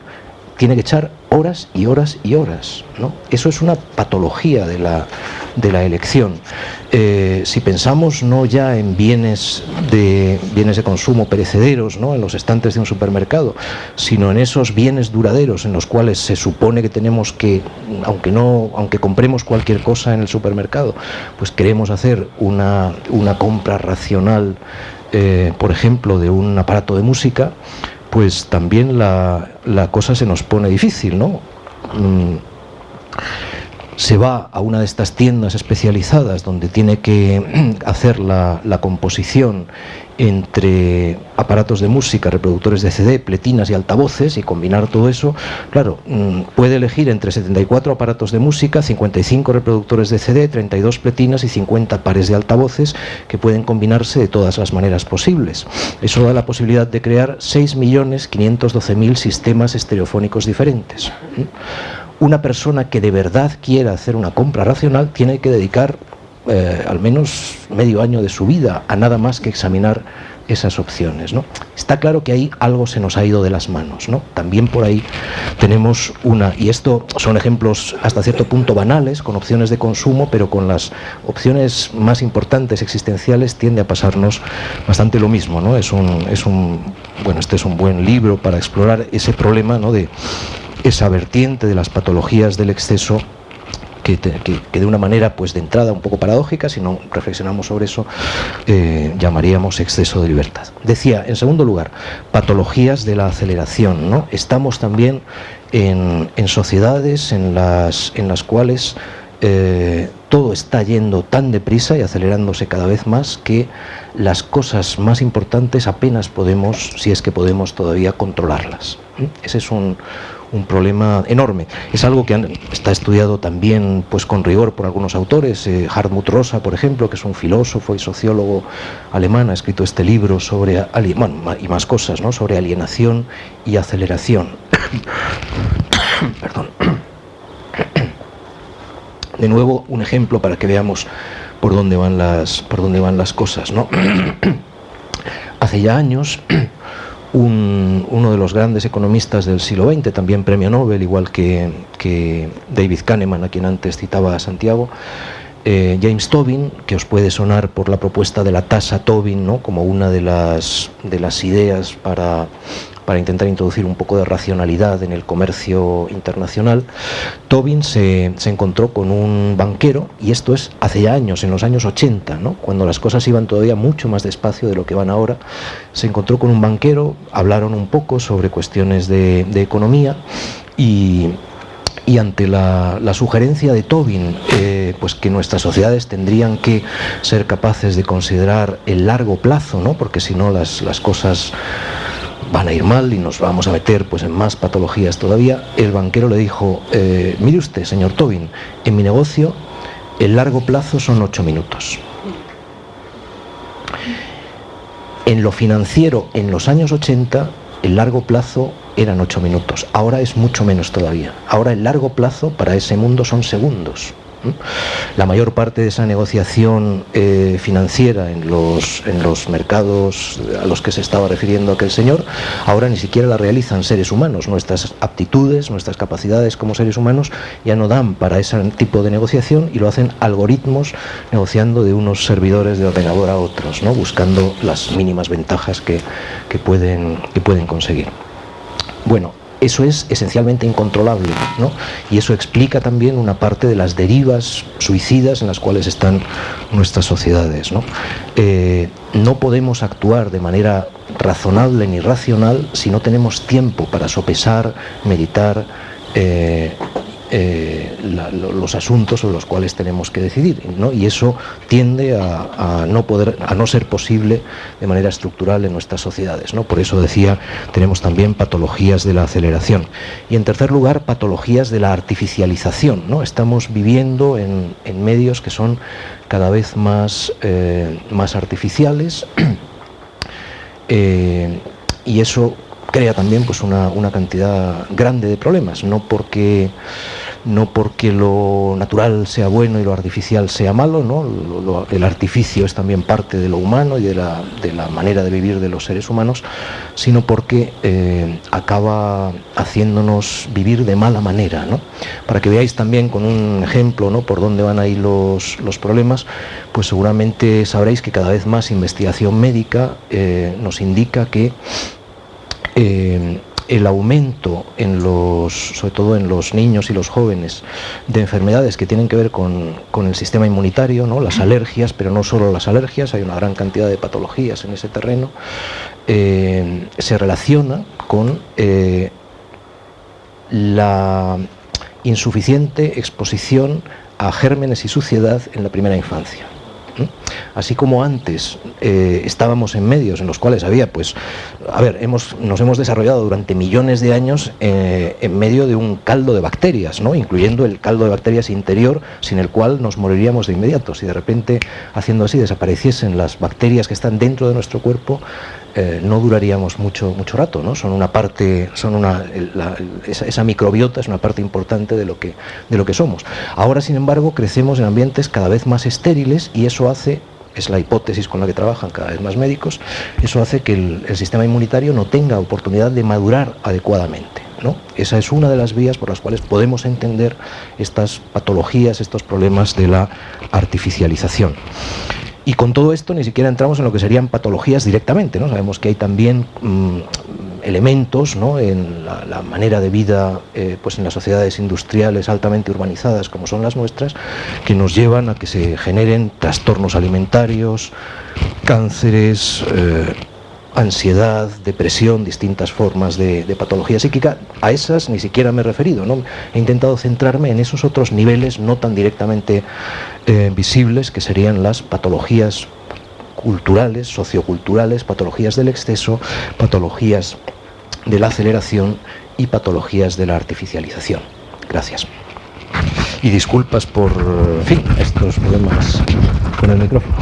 tiene que echar horas y horas y horas. ¿no? Eso es una patología de la, de la elección. Eh, si pensamos no ya en bienes de, bienes de consumo perecederos, ¿no? en los estantes de un supermercado, sino en esos bienes duraderos en los cuales se supone que tenemos que, aunque, no, aunque compremos cualquier cosa en el supermercado, pues queremos hacer una, una compra racional, eh, por ejemplo, de un aparato de música, pues también la, la cosa se nos pone difícil, ¿no? Mm, se va a una de estas tiendas especializadas donde tiene que hacer la, composición entre aparatos de música, reproductores de CD, pletinas y altavoces y combinar todo eso, claro, mm, puede elegir entre 74 aparatos de música, 55 reproductores de CD, 32 pletinas y 50 pares de altavoces que pueden combinarse de todas las maneras posibles. Eso da la posibilidad de crear 6.512.000 sistemas estereofónicos diferentes una persona que de verdad quiera hacer una compra racional tiene que dedicar eh, al menos medio año de su vida a nada más que examinar esas opciones. ¿no? Está claro que ahí algo se nos ha ido de las manos. ¿no? También por ahí tenemos una, y esto son ejemplos hasta cierto punto banales, con opciones de consumo, pero con las opciones más importantes existenciales tiende a pasarnos bastante lo mismo. ¿no? Es un, es un, bueno, este es un buen libro para explorar ese problema ¿no? de esa vertiente de las patologías del exceso que, de una manera pues de entrada un poco paradójica, si no reflexionamos sobre eso, eh, llamaríamos exceso de libertad. Decía, en segundo lugar, patologías de la aceleración. ¿no? Estamos también en, sociedades en las, en las cuales eh, todo está yendo tan deprisa y acelerándose cada vez más que las cosas más importantes apenas podemos, si es que podemos todavía controlarlas. Ese es un, un problema enorme. Es algo que está estudiado también pues, con rigor por algunos autores. Eh, Hartmut Rosa, por ejemplo, que es un filósofo y sociólogo alemán, ha escrito este libro sobre, bueno, y más cosas, ¿no? sobre alienación y aceleración. Perdón. De nuevo, un ejemplo para que veamos por dónde van las, por dónde van las cosas. ¿no? Hace ya años uno de los grandes economistas del siglo XX, también premio Nobel, igual que, David Kahneman, a quien antes citaba a Santiago, eh, James Tobin, que os puede sonar por la propuesta de la tasa Tobin, ¿no? como una de las, de las ideas para para intentar introducir un poco de racionalidad en el comercio internacional, Tobin se, encontró con un banquero, y esto es hace ya años, en los años 80, ¿no? cuando las cosas iban todavía mucho más despacio de lo que van ahora, se encontró con un banquero, hablaron un poco sobre cuestiones de, economía y, ante la, sugerencia de Tobin, eh, pues que nuestras sociedades tendrían que ser capaces de considerar el largo plazo, ¿no? porque si no las, las cosas van a ir mal y nos vamos a meter pues en más patologías todavía, el banquero le dijo, eh, mire usted, señor Tobin, en mi negocio el largo plazo son ocho minutos. En lo financiero, en los años 80, el largo plazo eran ocho minutos. Ahora es mucho menos todavía. Ahora el largo plazo para ese mundo son segundos. La mayor parte de esa negociación eh, financiera en los, en los mercados a los que se estaba refiriendo aquel señor, ahora ni siquiera la realizan seres humanos. Nuestras aptitudes, nuestras capacidades como seres humanos ya no dan para ese tipo de negociación y lo hacen algoritmos negociando de unos servidores de ordenador a otros, ¿no? buscando las mínimas ventajas que, que pueden, que pueden conseguir. Bueno, eso es esencialmente incontrolable, ¿no? Y eso explica también una parte de las derivas suicidas en las cuales están nuestras sociedades, ¿no? Eh, no podemos actuar de manera razonable ni racional si no tenemos tiempo para sopesar, meditar, eh, eh, los asuntos sobre los cuales tenemos que decidir ¿no? y eso tiende a, no poder a no ser posible de manera estructural en nuestras sociedades ¿no? por eso decía tenemos también patologías de la aceleración y en tercer lugar patologías de la artificialización ¿no? estamos viviendo en, medios que son cada vez más, eh, más artificiales y eso crea también pues una, una, cantidad grande de problemas, no porque, no porque lo natural sea bueno y lo artificial sea malo, ¿no? el artificio es también parte de lo humano y de la, de la manera de vivir de los seres humanos, sino porque eh, acaba haciéndonos vivir de mala manera. ¿no? Para que veáis también con un ejemplo ¿no? por dónde van ahí los, los problemas, pues seguramente sabréis que cada vez más investigación médica eh, nos indica que eh, el aumento en los, sobre todo en los niños y los jóvenes, de enfermedades que tienen que ver con, el sistema inmunitario, ¿no? las alergias, pero no solo las alergias, hay una gran cantidad de patologías en ese terreno, eh, se relaciona con eh, la insuficiente exposición a gérmenes y suciedad en la primera infancia. Así como antes eh, estábamos en medios en los cuales había, pues, a ver, hemos, nos hemos desarrollado durante millones de años eh, en medio de un caldo de bacterias, ¿no? incluyendo el caldo de bacterias interior, sin el cual nos moriríamos de inmediato. Si de repente, haciendo así, desapareciesen las bacterias que están dentro de nuestro cuerpo, eh, no duraríamos mucho, mucho rato, ¿no? Son una parte, son una, esa, microbiota es una parte importante de lo, que, de lo que somos. Ahora, sin embargo, crecemos en ambientes cada vez más estériles y eso hace es la hipótesis con la que trabajan cada vez más médicos, eso hace que el, sistema inmunitario no tenga oportunidad de madurar adecuadamente. ¿no? Esa es una de las vías por las cuales podemos entender estas patologías, estos problemas de la artificialización. Y con todo esto ni siquiera entramos en lo que serían patologías directamente, ¿no? Sabemos que hay también mm, elementos ¿no? en la, manera de vida eh, pues en las sociedades industriales altamente urbanizadas como son las nuestras, que nos llevan a que se generen trastornos alimentarios, cánceres, eh, ansiedad, depresión, distintas formas de, patología psíquica, a esas ni siquiera me he referido, ¿no? he intentado centrarme en esos otros niveles no tan directamente eh, visibles que serían las patologías culturales, socioculturales, patologías del exceso, patologías de la aceleración y patologías de la artificialización. Gracias. Y disculpas por, fin, estos problemas con el micrófono.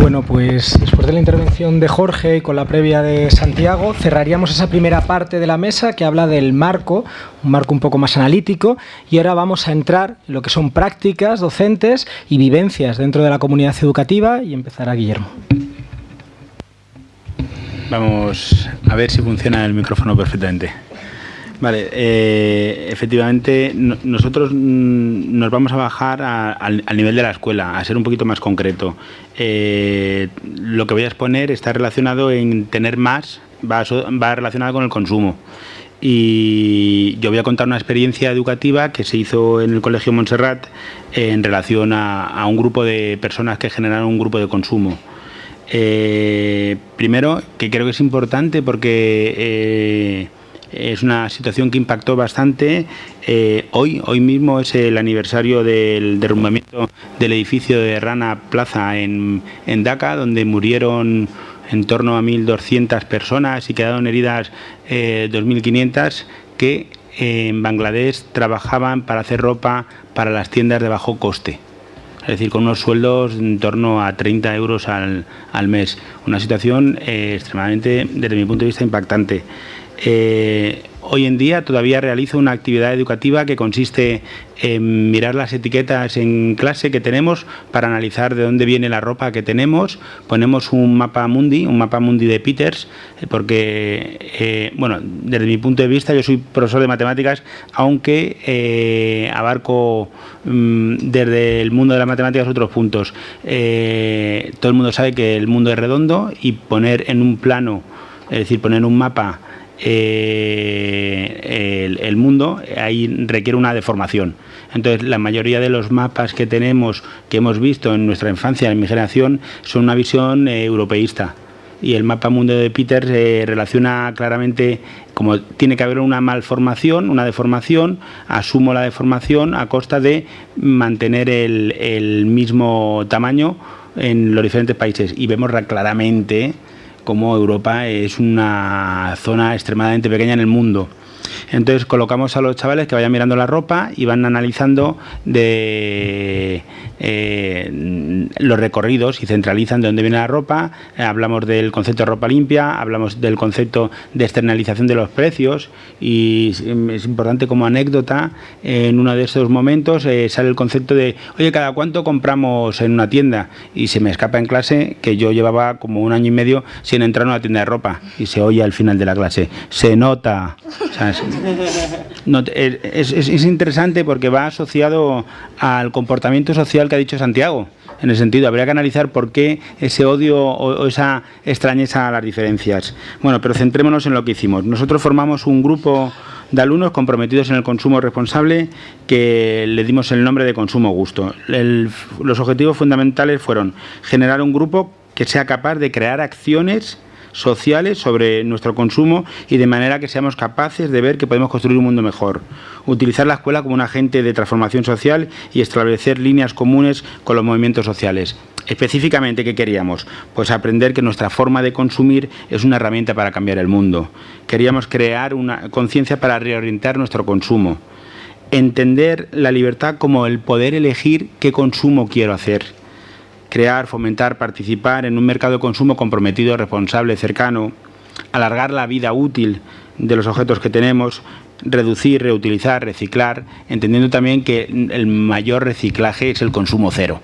Bueno, pues después de la intervención de Jorge y con la previa de Santiago, cerraríamos esa primera parte de la mesa que habla del marco, un marco un poco más analítico, y ahora vamos a entrar en lo que son prácticas docentes y vivencias dentro de la comunidad educativa y empezará Guillermo. Vamos a ver si funciona el micrófono perfectamente. Vale, eh, efectivamente nosotros mm, nos vamos a bajar al, nivel de la escuela, a ser un poquito más concreto. Eh, lo que voy a exponer está relacionado en tener más, va, va relacionado con el consumo. Y yo voy a contar una experiencia educativa que se hizo en el Colegio Montserrat en relación a, un grupo de personas que generaron un grupo de consumo. Eh, primero, que creo que es importante porque es una situación que impactó bastante. Eh, hoy, hoy mismo es el aniversario del derrumbamiento del edificio de Rana Plaza en, en Dhaka, donde murieron en torno a 1.200 personas y quedaron heridas 2.500 eh, que en Bangladesh trabajaban para hacer ropa para las tiendas de bajo coste. Es decir, con unos sueldos en torno a 30 euros al, al mes. Una situación eh, extremadamente, desde mi punto de vista, impactante. Eh, hoy en día todavía realizo una actividad educativa que consiste en mirar las etiquetas en clase que tenemos para analizar de dónde viene la ropa que tenemos. Ponemos un mapa mundi, un mapa mundi de Peters, eh, porque, eh, bueno, desde mi punto de vista yo soy profesor de matemáticas, aunque abarco mm, desde el mundo de las matemáticas otros puntos. todo el mundo sabe que el mundo es redondo y poner en un plano, es decir, poner un mapa eh, el, mundo, ahí requiere una deformación. Entonces, la mayoría de los mapas que tenemos, que hemos visto en nuestra infancia, en mi generación, son una visión eh, europeísta. Y el mapa mundo de Peter se relaciona claramente, como tiene que haber una malformación, una deformación, asumo la deformación a costa de mantener el mismo tamaño en los diferentes países. Y vemos claramente como Europa es una zona extremadamente pequeña en el mundo. Entonces colocamos a los chavales que vayan mirando la ropa y van analizando de eh, los recorridos y centralizan de dónde viene la ropa. Eh, hablamos del concepto de ropa limpia, hablamos del concepto de externalización de los precios y es importante como anécdota, en uno de esos momentos eh, sale el concepto de, oye, ¿cada cuánto compramos en una tienda? Y se me escapa en clase que yo llevaba como un año y medio sin entrar en una tienda de ropa y se oye al final de la clase, se nota. es, es interesante porque va asociado al comportamiento social que ha dicho Santiago. En el sentido, habría que analizar por qué ese odio o, esa extrañeza a las diferencias. Bueno, pero centrémonos en lo que hicimos. Nosotros formamos un grupo de alumnos comprometidos en el consumo responsable que le dimos el nombre de consumo gusto. los objetivos fundamentales fueron generar un grupo que sea capaz de crear acciones sociales sobre nuestro consumo y de manera que seamos capaces de ver que podemos construir un mundo mejor. Utilizar la escuela como un agente de transformación social y establecer líneas comunes con los movimientos sociales. Específicamente, ¿qué queríamos? Pues aprender que nuestra forma de consumir es una herramienta para cambiar el mundo. Queríamos crear una conciencia para reorientar nuestro consumo. Entender la libertad como el poder elegir qué consumo quiero hacer crear, fomentar, participar en un mercado de consumo comprometido, responsable, cercano, alargar la vida útil de los objetos que tenemos, reducir, reutilizar, reciclar, entendiendo también que el mayor reciclaje es el consumo cero.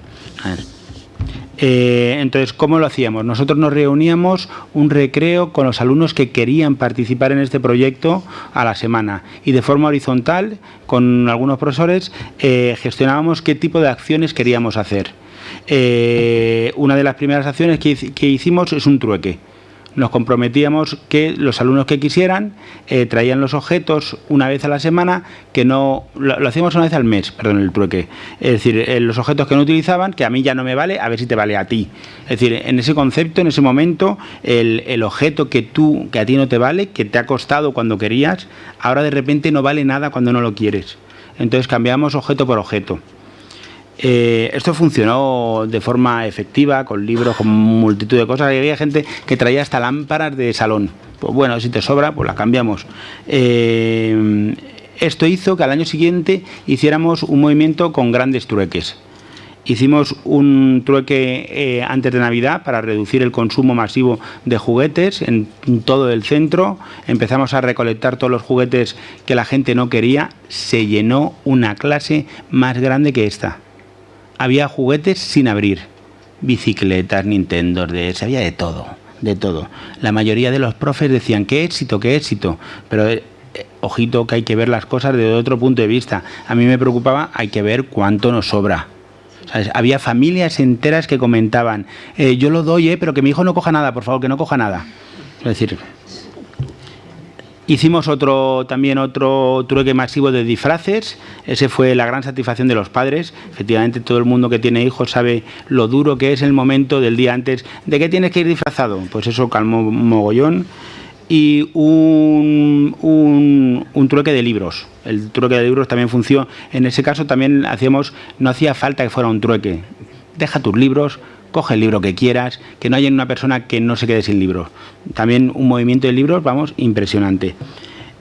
Eh, entonces, ¿cómo lo hacíamos? Nosotros nos reuníamos un recreo con los alumnos que querían participar en este proyecto a la semana y de forma horizontal, con algunos profesores, eh, gestionábamos qué tipo de acciones queríamos hacer. Eh, una de las primeras acciones que, hicimos es un trueque nos comprometíamos que los alumnos que quisieran eh, traían los objetos una vez a la semana, que no lo, hacíamos una vez al mes, perdón, el trueque. Es decir, eh, los objetos que no utilizaban, que a mí ya no me vale, a ver si te vale a ti. Es decir, en ese concepto, en ese momento, el, el objeto que tú, que a ti no te vale, que te ha costado cuando querías, ahora de repente no vale nada cuando no lo quieres. Entonces cambiamos objeto por objeto. Eh, esto funcionó de forma efectiva, con libros, con multitud de cosas. había gente que traía hasta lámparas de salón. Pues bueno, si te sobra, pues las cambiamos. Eh, esto hizo que al año siguiente hiciéramos un movimiento con grandes trueques. Hicimos un trueque eh, antes de Navidad para reducir el consumo masivo de juguetes en todo el centro. Empezamos a recolectar todos los juguetes que la gente no quería. Se llenó una clase más grande que esta había juguetes sin abrir, bicicletas, Nintendo, DS, había de todo, de todo. La mayoría de los profes decían, qué éxito, qué éxito, pero eh, ojito que hay que ver las cosas desde otro punto de vista. A mí me preocupaba, hay que ver cuánto nos sobra. Había familias enteras que comentaban, eh, yo lo doy, eh, pero que mi hijo no coja nada, por favor, que no coja nada. Es decir, Hicimos otro, también otro trueque masivo de disfraces, ese fue la gran satisfacción de los padres, efectivamente todo el mundo que tiene hijos sabe lo duro que es el momento del día antes, ¿de qué tienes que ir disfrazado? Pues eso calmó mogollón y un, un, trueque de libros. El trueque de libros también funcionó. En ese caso también hacíamos, no hacía falta que fuera un trueque. Deja tus libros, coge el libro que quieras, que no haya una persona que no se quede sin libros. También un movimiento de libros, vamos, impresionante.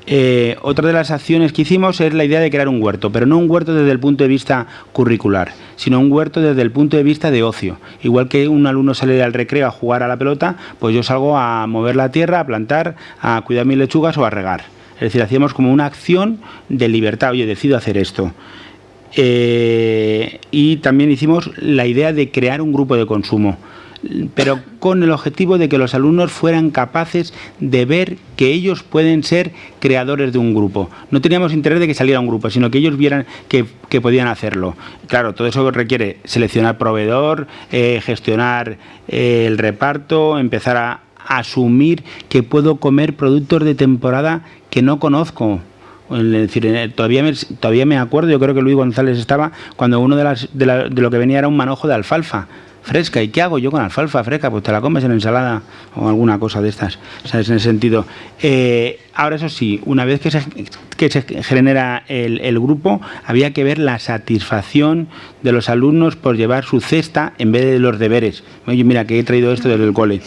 Eh, otra de las acciones que hicimos es la idea de crear un huerto, pero no un huerto desde el punto de vista curricular, sino un huerto desde el punto de vista de ocio. Igual que un alumno sale al recreo a jugar a la pelota, pues yo salgo a mover la tierra, a plantar, a cuidar mis lechugas o a regar. Es decir, hacíamos como una acción de libertad, oye, decido hacer esto. Eh, y también hicimos la idea de crear un grupo de consumo pero con el objetivo de que los alumnos fueran capaces de ver que ellos pueden ser creadores de un grupo. No teníamos interés de que saliera un grupo, sino que ellos vieran que, podían hacerlo. Claro, todo eso requiere seleccionar proveedor, eh, gestionar eh, el reparto, empezar a asumir que puedo comer productos de temporada que no conozco es decir, todavía me, todavía me acuerdo, yo creo que Luis González estaba cuando uno de, las, de, lo que venía era un manojo de alfalfa fresca. ¿Y qué hago yo con alfalfa fresca? Pues te la comes en ensalada o alguna cosa de estas. ¿Sabes? En ese sentido. Eh, ahora, eso sí, una vez que se, que se genera el, el, grupo, había que ver la satisfacción de los alumnos por llevar su cesta en vez de los deberes. Oye, mira, que he traído esto desde el cole.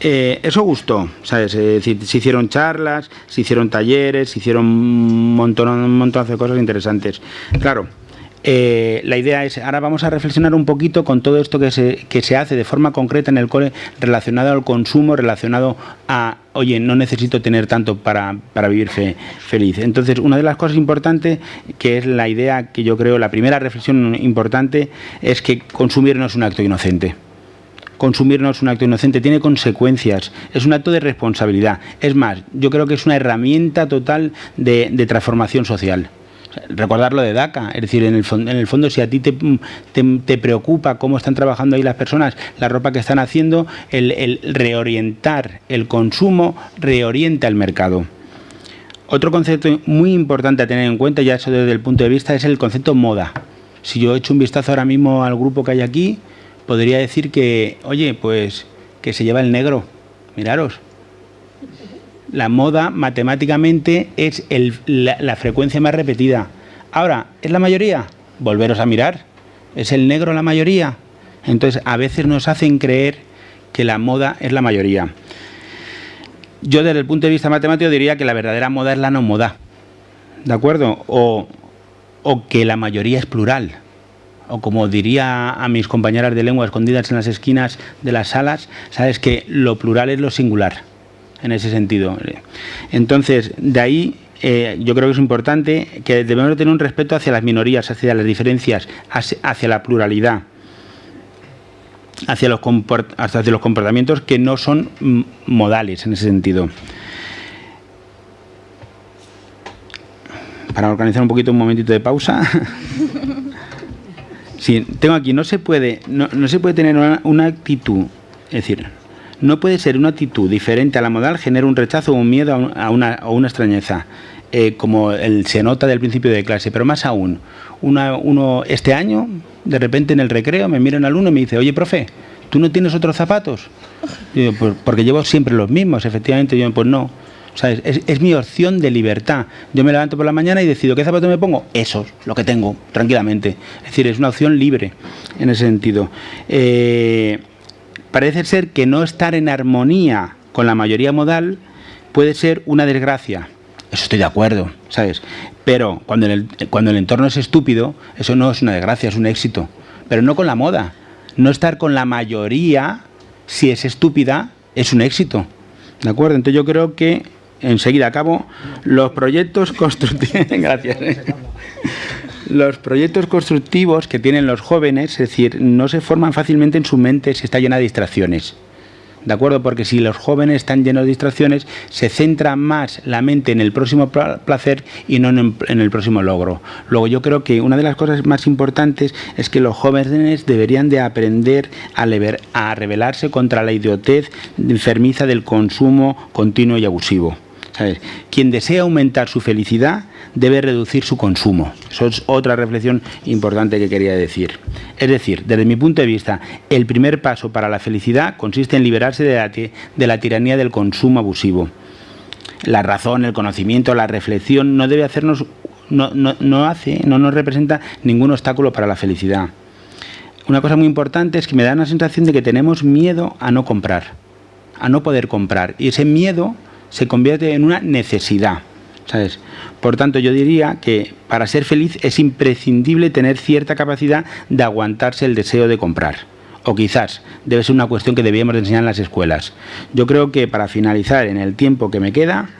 Eh, eso gustó, ¿sabes? Se hicieron charlas, se hicieron talleres, se hicieron un montón, un montón de cosas interesantes. Claro, eh, la idea es, ahora vamos a reflexionar un poquito con todo esto que se, que se hace de forma concreta en el cole relacionado al consumo, relacionado a, oye, no necesito tener tanto para, para vivir feliz. Entonces, una de las cosas importantes, que es la idea que yo creo, la primera reflexión importante, es que consumir no es un acto inocente consumir no es un acto inocente, tiene consecuencias, es un acto de responsabilidad. Es más, yo creo que es una herramienta total de, transformación social recordar lo de DACA, es decir, en el, en el fondo si a ti te, te, preocupa cómo están trabajando ahí las personas, la ropa que están haciendo, el, el reorientar el consumo reorienta el mercado. Otro concepto muy importante a tener en cuenta, ya eso desde el punto de vista, es el concepto moda. Si yo echo un vistazo ahora mismo al grupo que hay aquí, podría decir que, oye, pues que se lleva el negro. Miraros, la moda matemáticamente es la, frecuencia más repetida. Ahora, ¿es la mayoría? Volveros a mirar. ¿Es el negro la mayoría? Entonces, a veces nos hacen creer que la moda es la mayoría. Yo desde el punto de vista matemático diría que la verdadera moda es la no moda. ¿De acuerdo? O, o que la mayoría es plural. O como diría a mis compañeras de lengua escondidas en las esquinas de las salas, sabes que lo plural es lo singular en ese sentido. Entonces, de ahí eh, yo creo que es importante que debemos tener un respeto hacia las minorías, hacia las diferencias, hacia la pluralidad, hacia los, hacia los comportamientos que no son modales en ese sentido. Para organizar un poquito un momentito de pausa. sí, tengo aquí, no se puede, no, se puede tener una, una actitud, es decir, no puede ser una actitud diferente a la modal genera un rechazo o un miedo a una, o una extrañeza, eh, como el, se nota del principio de clase, pero más aún, uno este año, de repente en el recreo, me mira un alumno y me dice, oye, profe, ¿tú no tienes otros zapatos? Yo, pues, porque llevo siempre los mismos, efectivamente, yo, pues no. Es, mi opción de libertad. Yo me levanto por la mañana y decido qué zapatos me pongo. Esos, lo que tengo, tranquilamente. Es decir, es una opción libre en ese sentido. Eh, parece ser que no estar en armonía con la mayoría modal puede ser una desgracia. Eso estoy de acuerdo, ¿sabes? Pero cuando el, cuando el entorno es estúpido, eso no es una desgracia, es un éxito. Pero no con la moda. No estar con la mayoría, si es estúpida, es un éxito. ¿De acuerdo? Entonces yo creo que, enseguida acabo, los proyectos constructivos... Los proyectos constructivos que tienen los jóvenes, es decir, no se forman fácilmente en su mente si está llena de distracciones. ¿De acuerdo? Porque si los jóvenes están llenos de distracciones, se centra más la mente en el próximo placer y no en, el próximo logro. Luego yo creo que una de las cosas más importantes es que los jóvenes deberían de aprender a, a rebelarse contra la idiotez enfermiza del consumo continuo y abusivo. Quien desea aumentar su felicidad debe reducir su consumo. Eso es otra reflexión importante que quería decir. Es decir, desde mi punto de vista, el primer paso para la felicidad consiste en liberarse de la, de la tiranía del consumo abusivo. La razón, el conocimiento, la reflexión no debe hacernos, no, no hace, no nos representa ningún obstáculo para la felicidad. Una cosa muy importante es que me da una sensación de que tenemos miedo a no comprar, a no poder comprar. Y ese miedo se convierte en una necesidad. ¿sabes? Por tanto, yo diría que para ser feliz es imprescindible tener cierta capacidad de aguantarse el deseo de comprar. O quizás debe ser una cuestión que debíamos enseñar en las escuelas. Yo creo que para finalizar en el tiempo que me queda,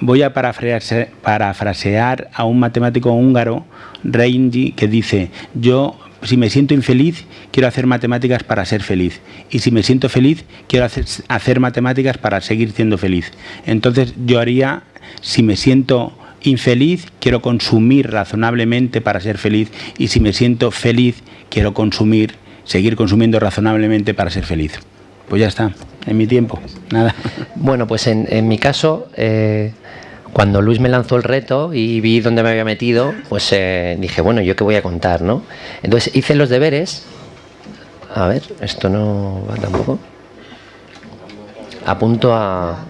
voy a parafrasear a un matemático húngaro, Reinji, que dice, yo si me siento infeliz, quiero hacer matemáticas para ser feliz. Y si me siento feliz, quiero hacer, matemáticas para seguir siendo feliz. Entonces yo haría, si me siento infeliz, quiero consumir razonablemente para ser feliz. Y si me siento feliz, quiero consumir, seguir consumiendo razonablemente para ser feliz. Pues ya está, en mi tiempo. Nada. Bueno, pues en, en mi caso... Eh cuando Luis me lanzó el reto y vi dónde me había metido, pues eh, dije, bueno, ¿yo qué voy a contar? ¿no? Entonces hice los deberes. A ver, esto no va tampoco. Apunto a...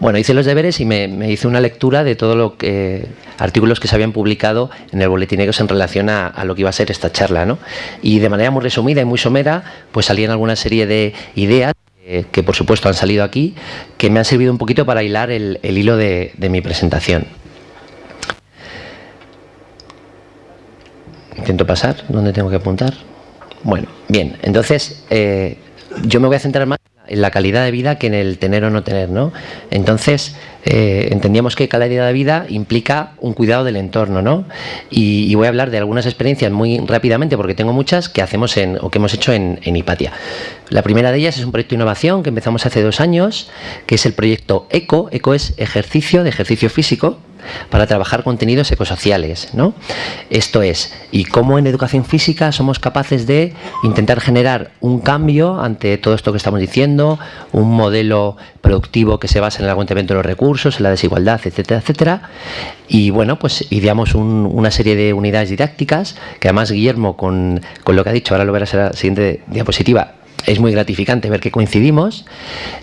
Bueno, hice los deberes y me, hice una lectura de todo lo que artículos que se habían publicado en el boletín en relación a, lo que iba a ser esta charla, ¿no? Y de manera muy resumida y muy somera, pues salían alguna serie de ideas eh, que por supuesto han salido aquí, que me han servido un poquito para hilar el, hilo de, mi presentación. Intento pasar, ¿dónde tengo que apuntar? Bueno, bien, entonces eh, yo me voy a centrar más en la calidad de vida que en el tener o no tener, ¿no? Entonces, eh, entendíamos que calidad de vida implica un cuidado del entorno, ¿no? Y, voy a hablar de algunas experiencias muy rápidamente, porque tengo muchas que hacemos en, o que hemos hecho en, en Hipatia. La primera de ellas es un proyecto de innovación que empezamos hace dos años, que es el proyecto ECO. ECO es ejercicio de ejercicio físico, para trabajar contenidos ecosociales. ¿no? Esto es, y cómo en educación física somos capaces de intentar generar un cambio ante todo esto que estamos diciendo, un modelo productivo que se basa en el aguantamiento de los recursos, en la desigualdad, etcétera, etcétera. Y bueno, pues ideamos una serie de unidades didácticas que además Guillermo, con, con lo que ha dicho, ahora lo verás en la siguiente diapositiva, es muy gratificante ver que coincidimos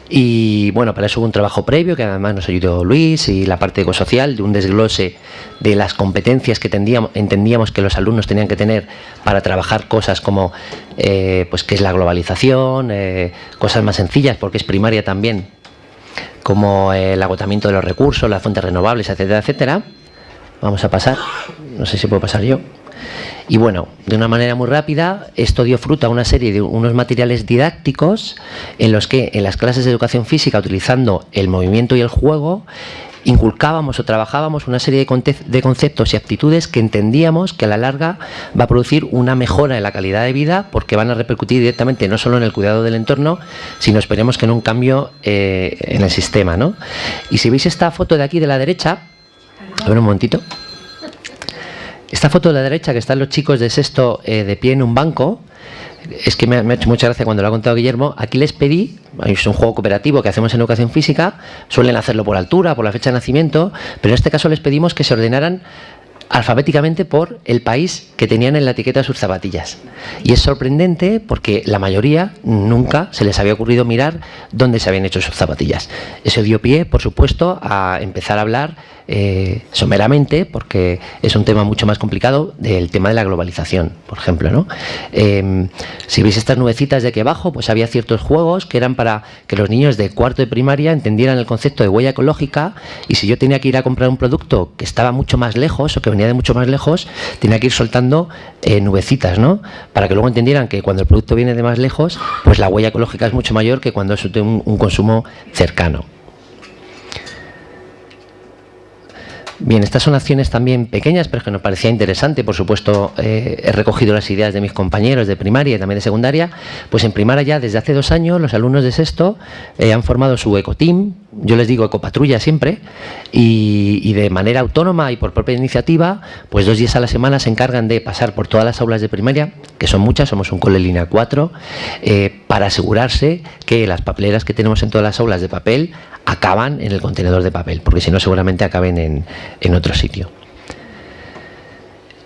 y bueno, para eso hubo un trabajo previo que además nos ayudó Luis y la parte ecosocial de un desglose de las competencias que entendíamos que los alumnos tenían que tener para trabajar cosas como eh, pues qué es la globalización, eh, cosas más sencillas porque es primaria también, como el agotamiento de los recursos, las fuentes renovables, etcétera, etcétera. Vamos a pasar, no sé si puedo pasar yo. Y bueno, de una manera muy rápida, esto dio fruto a una serie de unos materiales didácticos en los que en las clases de educación física, utilizando el movimiento y el juego, inculcábamos o trabajábamos una serie de conceptos y aptitudes que entendíamos que a la larga va a producir una mejora en la calidad de vida porque van a repercutir directamente no solo en el cuidado del entorno, sino esperemos que en un cambio eh, en el sistema. ¿no? Y si veis esta foto de aquí de la derecha, a ver un momentito. Esta foto de la derecha, que están los chicos de sexto eh, de pie en un banco, es que me ha, hecho mucha gracia cuando lo ha contado Guillermo. Aquí les pedí, es un juego cooperativo que hacemos en educación física, suelen hacerlo por altura, por la fecha de nacimiento, pero en este caso les pedimos que se ordenaran alfabéticamente por el país que tenían en la etiqueta sus zapatillas. Y es sorprendente porque la mayoría nunca se les había ocurrido mirar dónde se habían hecho sus zapatillas. Eso dio pie, por supuesto, a empezar a hablar eh, someramente, porque es un tema mucho más complicado, del tema de la globalización, por ejemplo. ¿no? Em, si veis estas nubecitas de aquí abajo, pues había ciertos juegos que eran para que los niños de cuarto de primaria entendieran el concepto de huella ecológica y si yo tenía que ir a comprar un producto que estaba mucho más lejos o que venía de mucho más lejos, tenía que ir soltando eh, nubecitas, ¿no? Para que luego entendieran que cuando el producto viene de más lejos, pues la huella ecológica es mucho mayor que cuando es un consumo cercano. Bien, estas son acciones también pequeñas, pero que nos parecía interesante. Por supuesto, eh, he recogido las ideas de mis compañeros de primaria y también de secundaria. Pues en primaria ya desde hace dos años los alumnos de sexto eh, han formado su ecoteam, yo les digo ecopatrulla siempre, y, de manera autónoma y por propia iniciativa, pues dos días a la semana se encargan de pasar por todas las aulas de primaria, que son muchas, somos un cole línea 4, eh, para asegurarse que las papeleras que tenemos en todas las aulas de papel acaban en el contenedor de papel, porque si no seguramente acaben en, en otro sitio.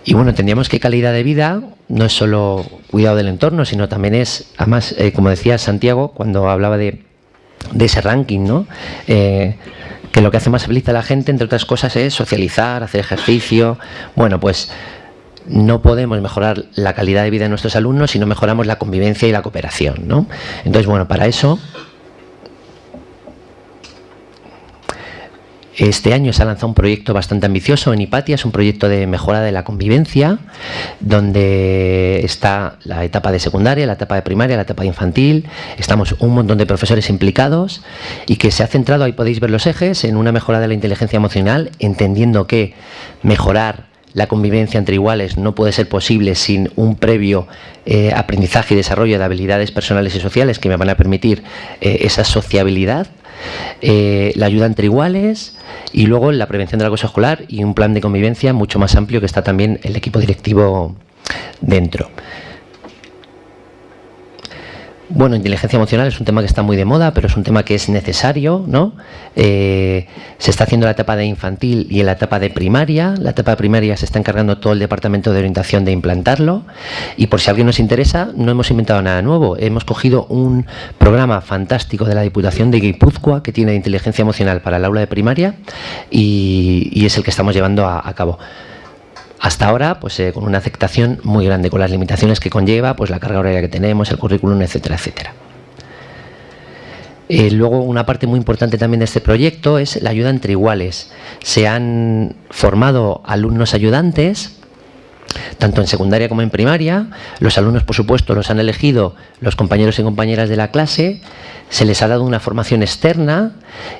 Y bueno, entendíamos que calidad de vida no es solo cuidado del entorno, sino también es, además, eh, como decía Santiago, cuando hablaba de, ese ranking, ¿no? Eh, que lo que hace más feliz a la gente, entre otras cosas, es socializar, hacer ejercicio. Bueno, pues no podemos mejorar la calidad de vida de nuestros alumnos si no mejoramos la convivencia y la cooperación, ¿no? Entonces, bueno, para eso Este año se ha lanzado un proyecto bastante ambicioso en Hipatia, es un proyecto de mejora de la convivencia, donde está la etapa de secundaria, la etapa de primaria, la etapa infantil, estamos un montón de profesores implicados y que se ha centrado, ahí podéis ver los ejes, en una mejora de la inteligencia emocional, entendiendo que mejorar la convivencia entre iguales no puede ser posible sin un previo eh, aprendizaje y desarrollo de habilidades personales y sociales que me van a permitir eh, esa sociabilidad eh, la ayuda entre iguales y luego la prevención del acoso escolar y un plan de convivencia mucho más amplio que está también el equipo directivo dentro. Bueno, inteligencia emocional es un tema que está muy de moda, pero es un tema que es necesario, ¿no? Eh, se está haciendo la etapa de infantil y en la etapa de primaria. La etapa de primaria se está encargando todo el departamento de orientación de implantarlo. Y por si alguien nos interesa, no hemos inventado nada nuevo. Hemos cogido un programa fantástico de la Diputación de Guipúzcoa que tiene inteligencia emocional para el aula de primaria y, es el que estamos llevando a cabo hasta ahora pues eh, con una aceptación muy grande, con las limitaciones que conlleva, pues la carga horaria que tenemos, el currículum, etcétera, etcétera. Eh, luego, una parte muy importante también de este proyecto es la ayuda entre iguales. Se han formado alumnos ayudantes tanto en secundaria como en primaria. Los alumnos, por supuesto, los han elegido los compañeros y compañeras de la clase se les ha dado una formación externa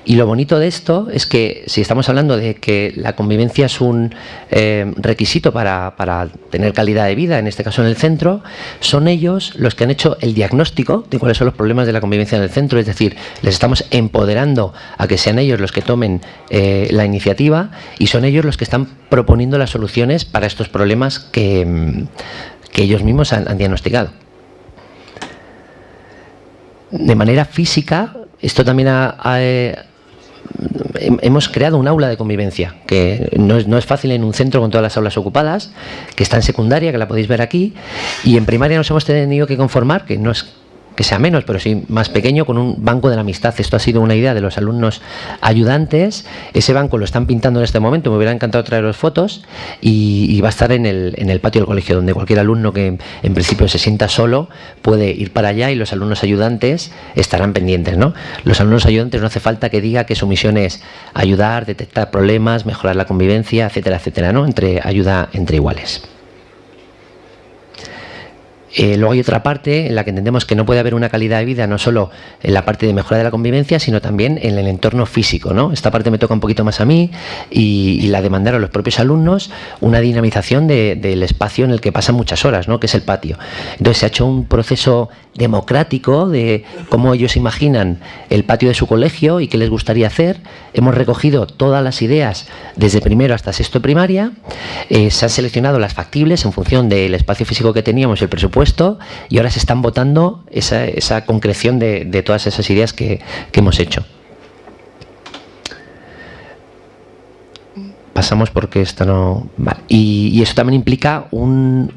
y lo bonito de esto es que si estamos hablando de que la convivencia es un eh, requisito para, para, tener calidad de vida, en este caso en el centro, son ellos los que han hecho el diagnóstico de cuáles son los problemas de la convivencia en el centro, es decir, les estamos empoderando a que sean ellos los que tomen eh, la iniciativa y son ellos los que están proponiendo las soluciones para estos problemas que, ellos mismos han diagnosticado. De manera física, esto también ha, eh, hemos creado un aula de convivencia, que no es, fácil en un centro con todas las aulas ocupadas, que está en secundaria, que la podéis ver aquí, y en primaria nos hemos tenido que conformar, que no es que sea menos, pero sí más pequeño, con un banco de la amistad. Esto ha sido una idea de los alumnos ayudantes. Ese banco lo están pintando en este momento, me hubiera encantado traeros fotos, y, va a estar en el, en el, patio del colegio, donde cualquier alumno que en principio se sienta solo puede ir para allá y los alumnos ayudantes estarán pendientes. ¿no? Los alumnos ayudantes no hace falta que diga que su misión es ayudar, detectar problemas, mejorar la convivencia, etcétera, etcétera, ¿no? entre ayuda entre iguales. Eh, luego hay otra parte en la que entendemos que no puede haber una calidad de vida no solo en la parte de mejora de la convivencia, sino también en el entorno físico. ¿no? Esta parte me toca un poquito más a mí y, la demandaron los propios alumnos, una dinamización del espacio en el que pasan muchas horas, ¿no? que es el patio. Entonces se ha hecho un proceso democrático de cómo ellos imaginan el patio de su colegio y qué les gustaría hacer. Hemos recogido todas las ideas desde primero hasta sexto primaria, eh, se han seleccionado las factibles en función del espacio físico que teníamos y el presupuesto y ahora se están votando esa, concreción de, todas esas ideas que, hemos hecho. Pasamos porque esto no... Y, eso también implica un...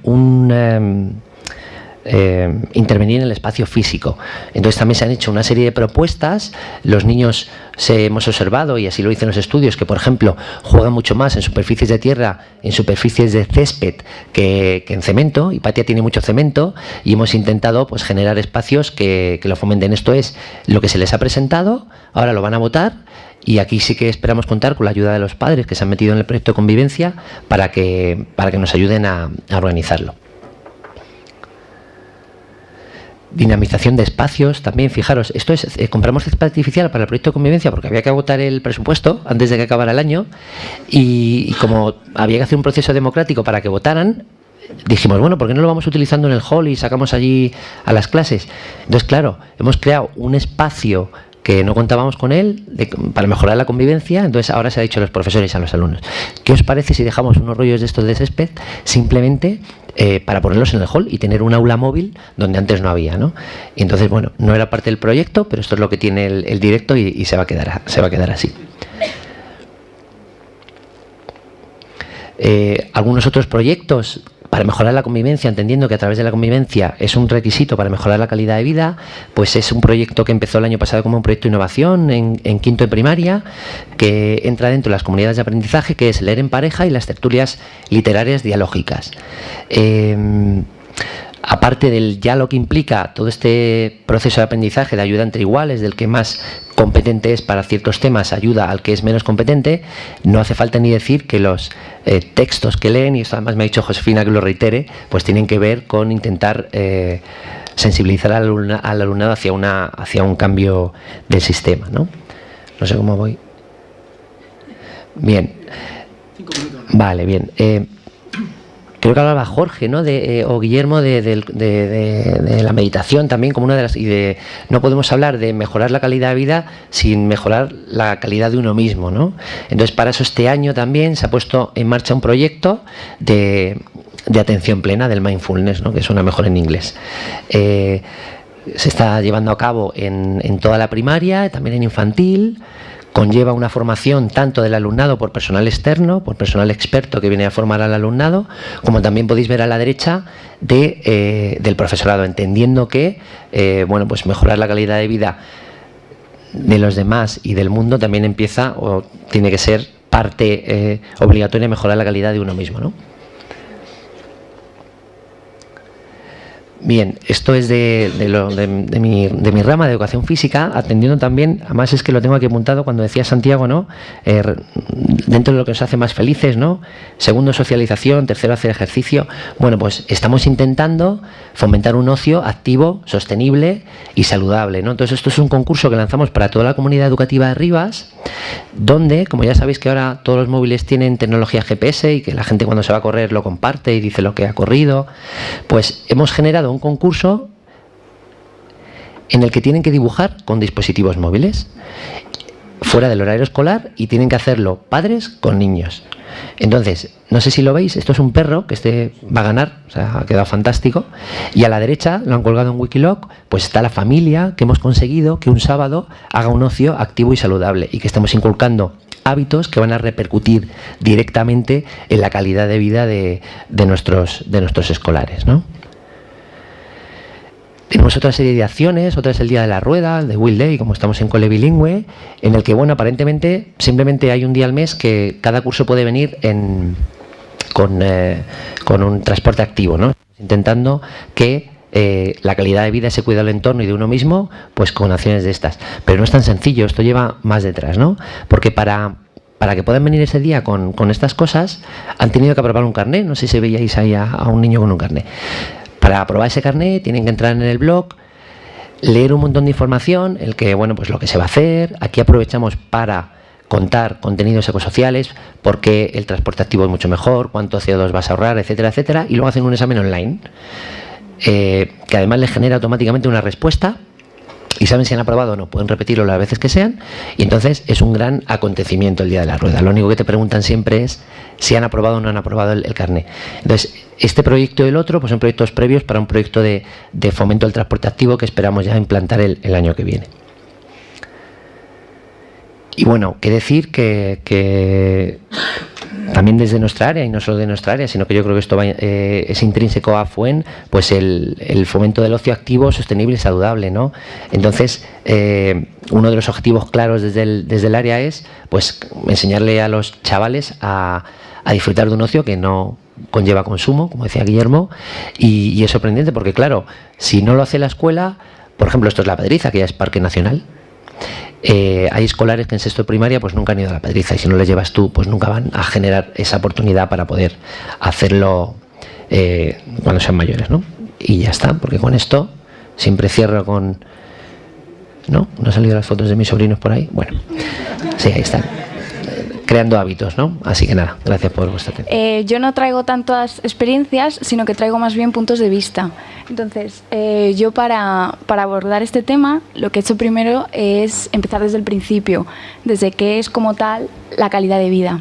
Em, eh, intervenir en el espacio físico. Entonces también se han hecho una serie de propuestas, los niños se hemos observado, y así lo dicen los estudios, que por ejemplo juegan mucho más en superficies de tierra, en superficies de césped que, en cemento, y tiene mucho cemento, y hemos intentado pues generar espacios que, que lo fomenten. Esto es lo que se les ha presentado, ahora lo van a votar, y aquí sí que esperamos contar con la ayuda de los padres que se han metido en el proyecto de convivencia para que, para que nos ayuden a organizarlo. Dinamización de espacios también, fijaros, esto es, eh, compramos césped artificial para el proyecto de convivencia porque había que agotar el presupuesto antes de que acabara el año y, como había que hacer un proceso democrático para que votaran, dijimos, bueno, ¿por qué no lo vamos utilizando en el hall y sacamos allí a las clases? Entonces, claro, hemos creado un espacio que no contábamos con él para mejorar la convivencia, entonces ahora se ha dicho a los profesores y a los alumnos. ¿Qué os parece si dejamos unos rollos de estos de césped simplemente eh, para ponerlos en el hall y tener un aula móvil donde antes no había? ¿no? Y entonces, bueno, no era parte del proyecto, pero esto es lo que tiene el, directo y, se, va a quedar, se va a quedar así. Eh, algunos otros proyectos para mejorar la convivencia, entendiendo que a través de la convivencia es un requisito para mejorar la calidad de vida, pues es un proyecto que empezó el año pasado como un proyecto de innovación en, quinto de primaria, que entra dentro de las comunidades de aprendizaje, que es leer en pareja y las tertulias literarias dialógicas. Eh, aparte del ya lo que implica todo este proceso de aprendizaje de ayuda entre iguales, del que más competente es para ciertos temas, ayuda al que es menos competente, no hace falta ni decir que los eh, textos que leen, y esto además me ha dicho Josefina que lo reitere, pues tienen que ver con intentar eh, sensibilizar al, alumnado hacia, una, hacia un cambio del sistema. ¿no? no sé cómo voy. Bien. Vale, bien. Eh, creo que hablaba Jorge ¿no? eh, o Guillermo de, la meditación también como una de las y de no podemos hablar de mejorar la calidad de vida sin mejorar la calidad de uno mismo ¿no? entonces para eso este año también se ha puesto en marcha un proyecto de, atención plena del mindfulness ¿no? que suena mejor en inglés eh, se está llevando a cabo en toda la primaria también en infantil conlleva una formación tanto del alumnado por personal externo, por personal experto que viene a formar al alumnado, como también podéis ver a la derecha de, eh, del profesorado, entendiendo que eh, bueno, pues mejorar la calidad de vida de los demás y del mundo también empieza o tiene que ser parte eh, obligatoria mejorar la calidad de uno mismo. ¿no? Bien, esto es de, mi, rama de educación física, atendiendo también, además es que lo tengo aquí apuntado cuando decía Santiago, ¿no? Eh, dentro de lo que nos hace más felices, ¿no? Segundo, socialización, tercero, hacer ejercicio. Bueno, pues estamos intentando fomentar un ocio activo, sostenible y saludable, ¿no? Entonces esto es un concurso que lanzamos para toda la comunidad educativa de Rivas, donde, como ya sabéis que ahora todos los móviles tienen tecnología GPS y que la gente cuando se va a correr lo comparte y dice lo que ha corrido, pues hemos generado un concurso en el que tienen que dibujar con dispositivos móviles fuera del horario escolar y tienen que hacerlo padres con niños. Entonces, no sé si lo veis, esto es un perro que este va a ganar, o sea, ha quedado fantástico. Y a la derecha, lo han colgado en Wikiloc, pues está la familia que hemos conseguido que un sábado haga un ocio activo y saludable y que estemos inculcando hábitos que van a repercutir directamente en la calidad de vida de, de nuestros, de nuestros escolares. ¿no? Tenemos otra serie de acciones, otra es el Día de la Rueda, el de Will Day, como estamos en cole bilingüe, en el que, bueno, aparentemente simplemente hay un día al mes que cada curso puede venir en, con, eh, con un transporte activo, ¿no? Intentando que eh, la calidad de vida, ese cuidado del entorno y de uno mismo, pues con acciones de estas. Pero no es tan sencillo, esto lleva más detrás, ¿no? Porque para, para que puedan venir ese día con, con estas cosas, han tenido que aprobar un carnet, no sé si veíais ahí a, a un niño con un carnet. Para aprobar ese carnet tienen que entrar en el blog, leer un montón de información, el que, bueno, pues lo que se va a hacer. Aquí aprovechamos para contar contenidos ecosociales, por qué el transporte activo es mucho mejor, cuánto CO2 vas a ahorrar, etcétera, etcétera, y luego hacen un examen online, eh, que además les genera automáticamente una respuesta y saben si han aprobado o no, pueden repetirlo las veces que sean y entonces es un gran acontecimiento el día de la rueda. Lo único que te preguntan siempre es si han aprobado o no han aprobado el, carnet. Entonces, este proyecto y el otro pues son proyectos previos para un proyecto de, fomento del transporte activo que esperamos ya implantar el año que viene. Y bueno, qué decir que, también desde nuestra área, y no solo de nuestra área, sino que yo creo que esto eh, es intrínseco a FUEN, pues el, fomento del ocio activo, sostenible y saludable, ¿no? Entonces, eh, uno de los objetivos claros desde el, desde el área es pues enseñarle a los chavales a, disfrutar de un ocio que no conlleva consumo, como decía Guillermo, y, y es sorprendente porque, claro, si no lo hace la escuela, por ejemplo, esto es La Pedriza, que ya es Parque Nacional, eh, hay escolares que en sexto de primaria pues nunca han ido a la pedriza y si no les llevas tú pues nunca van a generar esa oportunidad para poder hacerlo eh, cuando sean mayores ¿no? y ya está porque con esto siempre cierro con ¿no? ¿no han salido las fotos de mis sobrinos por ahí? bueno, sí, ahí están creando hábitos, ¿no? Así que nada, gracias por vuestra atención. Eh, yo no traigo tantas experiencias, sino que traigo más bien puntos de vista. Entonces, eh, yo para, abordar este tema, lo que he hecho primero es empezar desde el principio, desde qué es como tal la calidad de vida.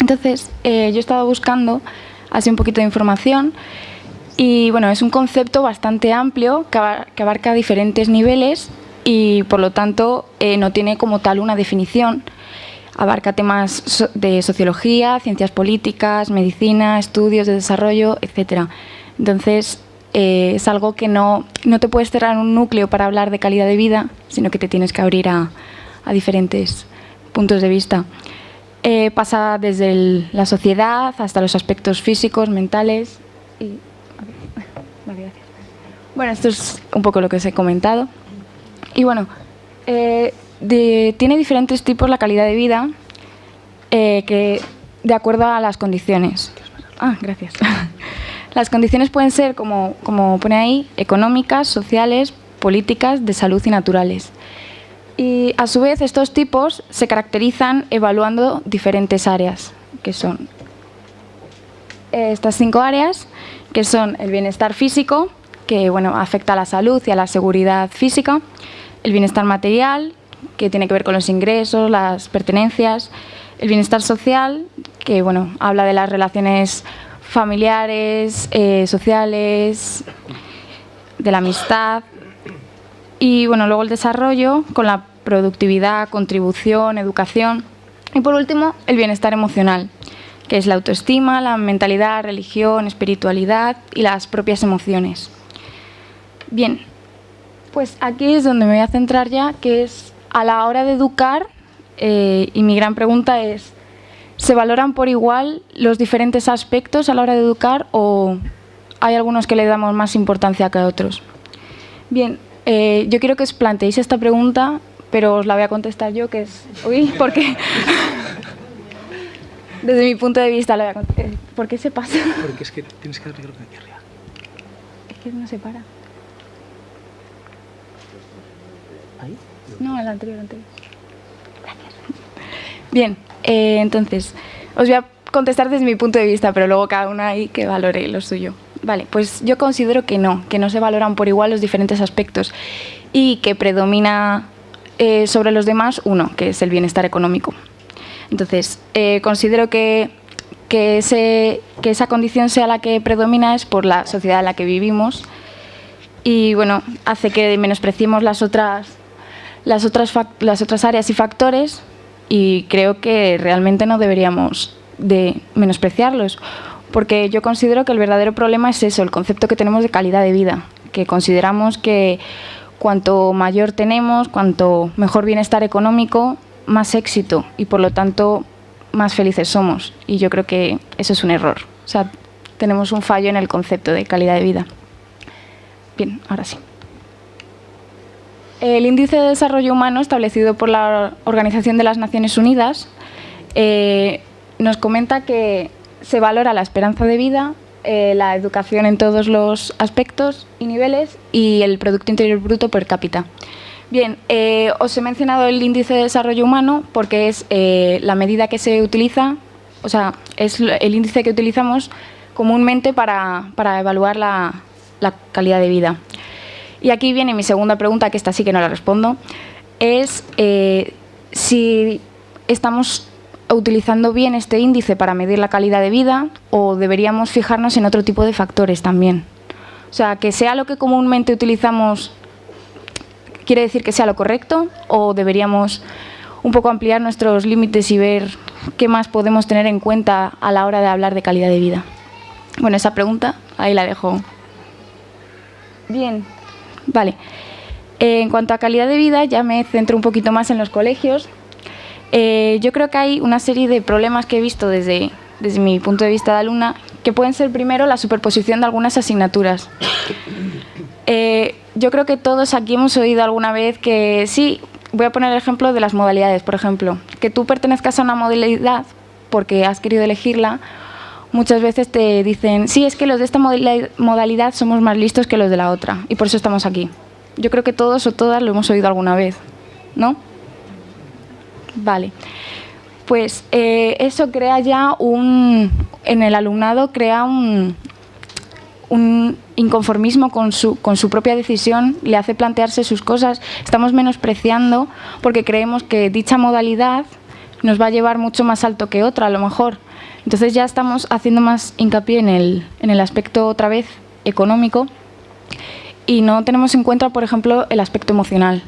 Entonces, eh, yo he estado buscando así un poquito de información y bueno, es un concepto bastante amplio que abarca diferentes niveles y por lo tanto no tiene como tal una definición Abarca temas de sociología, ciencias políticas, medicina, estudios de desarrollo, etc. Entonces, eh, es algo que no, no te puedes cerrar un núcleo para hablar de calidad de vida, sino que te tienes que abrir a, diferentes puntos de vista. Eh, pasa desde la sociedad hasta los aspectos físicos, mentales. Bueno, esto es un poco lo que os he comentado. Y bueno, eh, tiene diferentes tipos la calidad de vida eh, que de acuerdo a las condiciones. Ah, gracias. Las condiciones pueden ser, como, como pone ahí, económicas, sociales, políticas, de salud y naturales. Y a su vez estos tipos se caracterizan evaluando diferentes áreas, que son estas cinco áreas, que son el bienestar físico, que bueno, afecta a la salud y a la seguridad física, el bienestar material, que tiene que ver con los ingresos, las pertenencias, el bienestar social, que bueno, habla de las relaciones familiares, eh, sociales, de la amistad, y bueno, luego el desarrollo con la productividad, contribución, educación, y por último el bienestar emocional, que es la autoestima, la mentalidad, religión, espiritualidad y las propias emociones. Bien, pues aquí es donde me voy a centrar ya, que es a la hora de educar, eh, y mi gran pregunta es, ¿se valoran por igual los diferentes aspectos a la hora de educar o hay algunos que le damos más importancia que a otros. Bien, eh, yo quiero que os planteéis esta pregunta, pero os la voy a contestar yo, que es... Uy, ¿por qué? Desde mi punto de vista la voy a contestar. ¿Por qué se pasa? Porque es que tienes que arreglar aquí arriba. Es que no se para. No, el anterior, el anterior. Gracias. Bien, eh, entonces, os voy a contestar desde mi punto de vista, pero luego cada una ahí que valore lo suyo. Vale, pues yo considero que no, que no se valoran por igual los diferentes aspectos y que predomina eh, sobre los demás uno, que es el bienestar económico. Entonces, eh, considero que, que, ese, que esa condición sea la que predomina es por la sociedad en la que vivimos y bueno, hace que menospreciemos las otras, las otras, las otras áreas y factores y creo que realmente no deberíamos de menospreciarlos porque yo considero que el verdadero problema es eso, el concepto que tenemos de calidad de vida, que consideramos que cuanto mayor tenemos, cuanto mejor bienestar económico, más éxito y por lo tanto más felices somos. Y yo creo que eso es un error. O sea, tenemos un fallo en el concepto de calidad de vida. Bien, ahora sí. El Índice de Desarrollo Humano establecido por la Organización de las Naciones Unidas eh, nos comenta que se valora la esperanza de vida, eh, la educación en todos los aspectos y niveles y el Producto Interior Bruto per cápita. Bien, eh, os he mencionado el índice de desarrollo humano porque es la medida que se utiliza, o sea, es el índice que utilizamos comúnmente para, para evaluar la, calidad de vida. Y aquí viene mi segunda pregunta, que esta sí que no la respondo, es eh, si estamos utilizando bien este índice para medir la calidad de vida o deberíamos fijarnos en otro tipo de factores también. O sea, que sea lo que comúnmente utilizamos quiere decir que sea lo correcto o deberíamos un poco ampliar nuestros límites y ver qué más podemos tener en cuenta a la hora de hablar de calidad de vida. Bueno, esa pregunta ahí la dejo. Bien, vale. Eh, en cuanto a calidad de vida, ya me centro un poquito más en los colegios. Eh, yo creo que hay una serie de problemas que he visto desde, desde mi punto de vista de alumna, que pueden ser primero la superposición de algunas asignaturas. Eh, yo creo que todos aquí hemos oído alguna vez que sí, voy a poner el ejemplo de las modalidades, por ejemplo, que tú pertenezcas a una modalidad porque has querido elegirla, muchas veces te dicen, sí, es que los de esta modalidad somos más listos que los de la otra y por eso estamos aquí. Yo creo que todos o todas lo hemos oído alguna vez, ¿no? Vale. Pues eh, eso crea ya un, en el alumnado crea un, un inconformismo con su, con su propia decisión, le hace plantearse sus cosas. Estamos menospreciando porque creemos que dicha modalidad nos va a llevar mucho más alto que otra, a lo mejor. Entonces ya estamos haciendo más hincapié en el, en el aspecto, otra vez, económico y no tenemos en cuenta, por ejemplo, el aspecto emocional.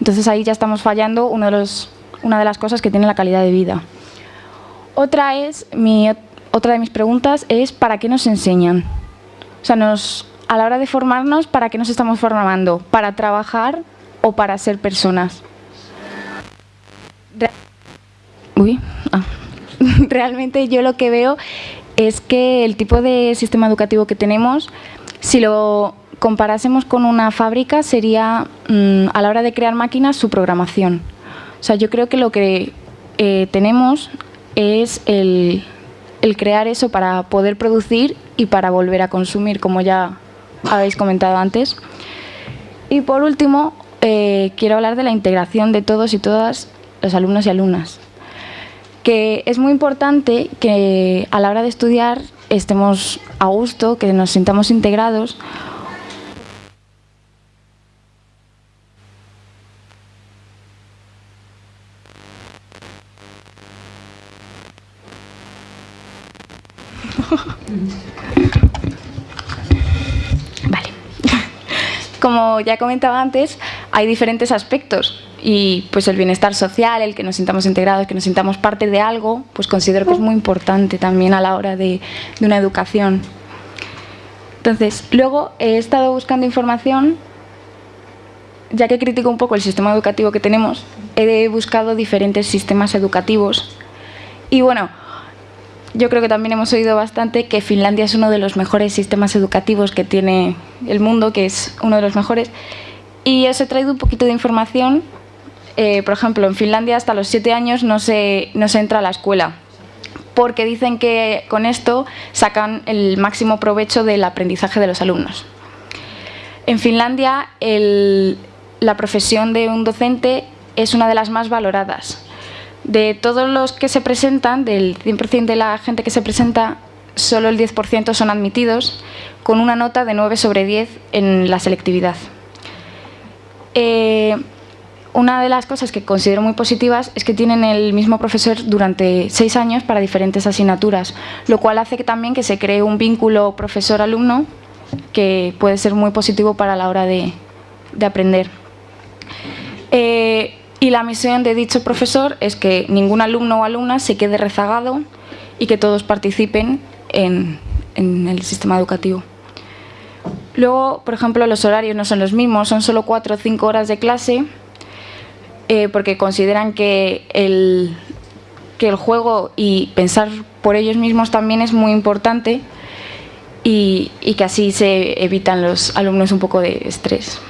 Entonces ahí ya estamos fallando una de las cosas que tiene la calidad de vida. Otra, es, otra de mis preguntas es, ¿para qué nos enseñan? O sea, a la hora de formarnos, ¿para qué nos estamos formando? ¿Para trabajar o para ser personas? Uy, ah. Realmente yo lo que veo es que el tipo de sistema educativo que tenemos, si lo comparásemos con una fábrica, sería mmm, a la hora de crear máquinas su programación. O sea, yo creo que lo que eh, tenemos es el, el crear eso para poder producir y para volver a consumir, como ya habéis comentado antes. Y por último, eh, quiero hablar de la integración de todos y todas los alumnos y alumnas. Que es muy importante que a la hora de estudiar estemos a gusto, que nos sintamos integrados, Vale. Como ya comentaba antes, hay diferentes aspectos y pues el bienestar social, el que nos sintamos integrados, que nos sintamos parte de algo, pues considero que es muy importante también a la hora de, de una educación. Entonces, luego he estado buscando información, ya que critico un poco el sistema educativo que tenemos, he buscado diferentes sistemas educativos y bueno, yo creo que también hemos oído bastante que Finlandia es uno de los mejores sistemas educativos que tiene el mundo, que es uno de los mejores. Y os he traído un poquito de información. Eh, por ejemplo, en Finlandia hasta los siete años no se, no se entra a la escuela, porque dicen que con esto sacan el máximo provecho del aprendizaje de los alumnos. En Finlandia la profesión de un docente es una de las más valoradas. De todos los que se presentan, del 100% de la gente que se presenta, solo el 10% son admitidos, con una nota de 9 sobre 10 en la selectividad. Eh, una de las cosas que considero muy positivas es que tienen el mismo profesor durante seis años para diferentes asignaturas, lo cual hace que también que se cree un vínculo profesor-alumno que puede ser muy positivo para la hora de, aprender. Eh, y la misión de dicho profesor es que ningún alumno o alumna se quede rezagado y que todos participen en, el sistema educativo. Luego, por ejemplo, los horarios no son los mismos, son solo cuatro o cinco horas de clase, eh, porque consideran que el, que el juego y pensar por ellos mismos también es muy importante y, que así se evitan los alumnos un poco de estrés.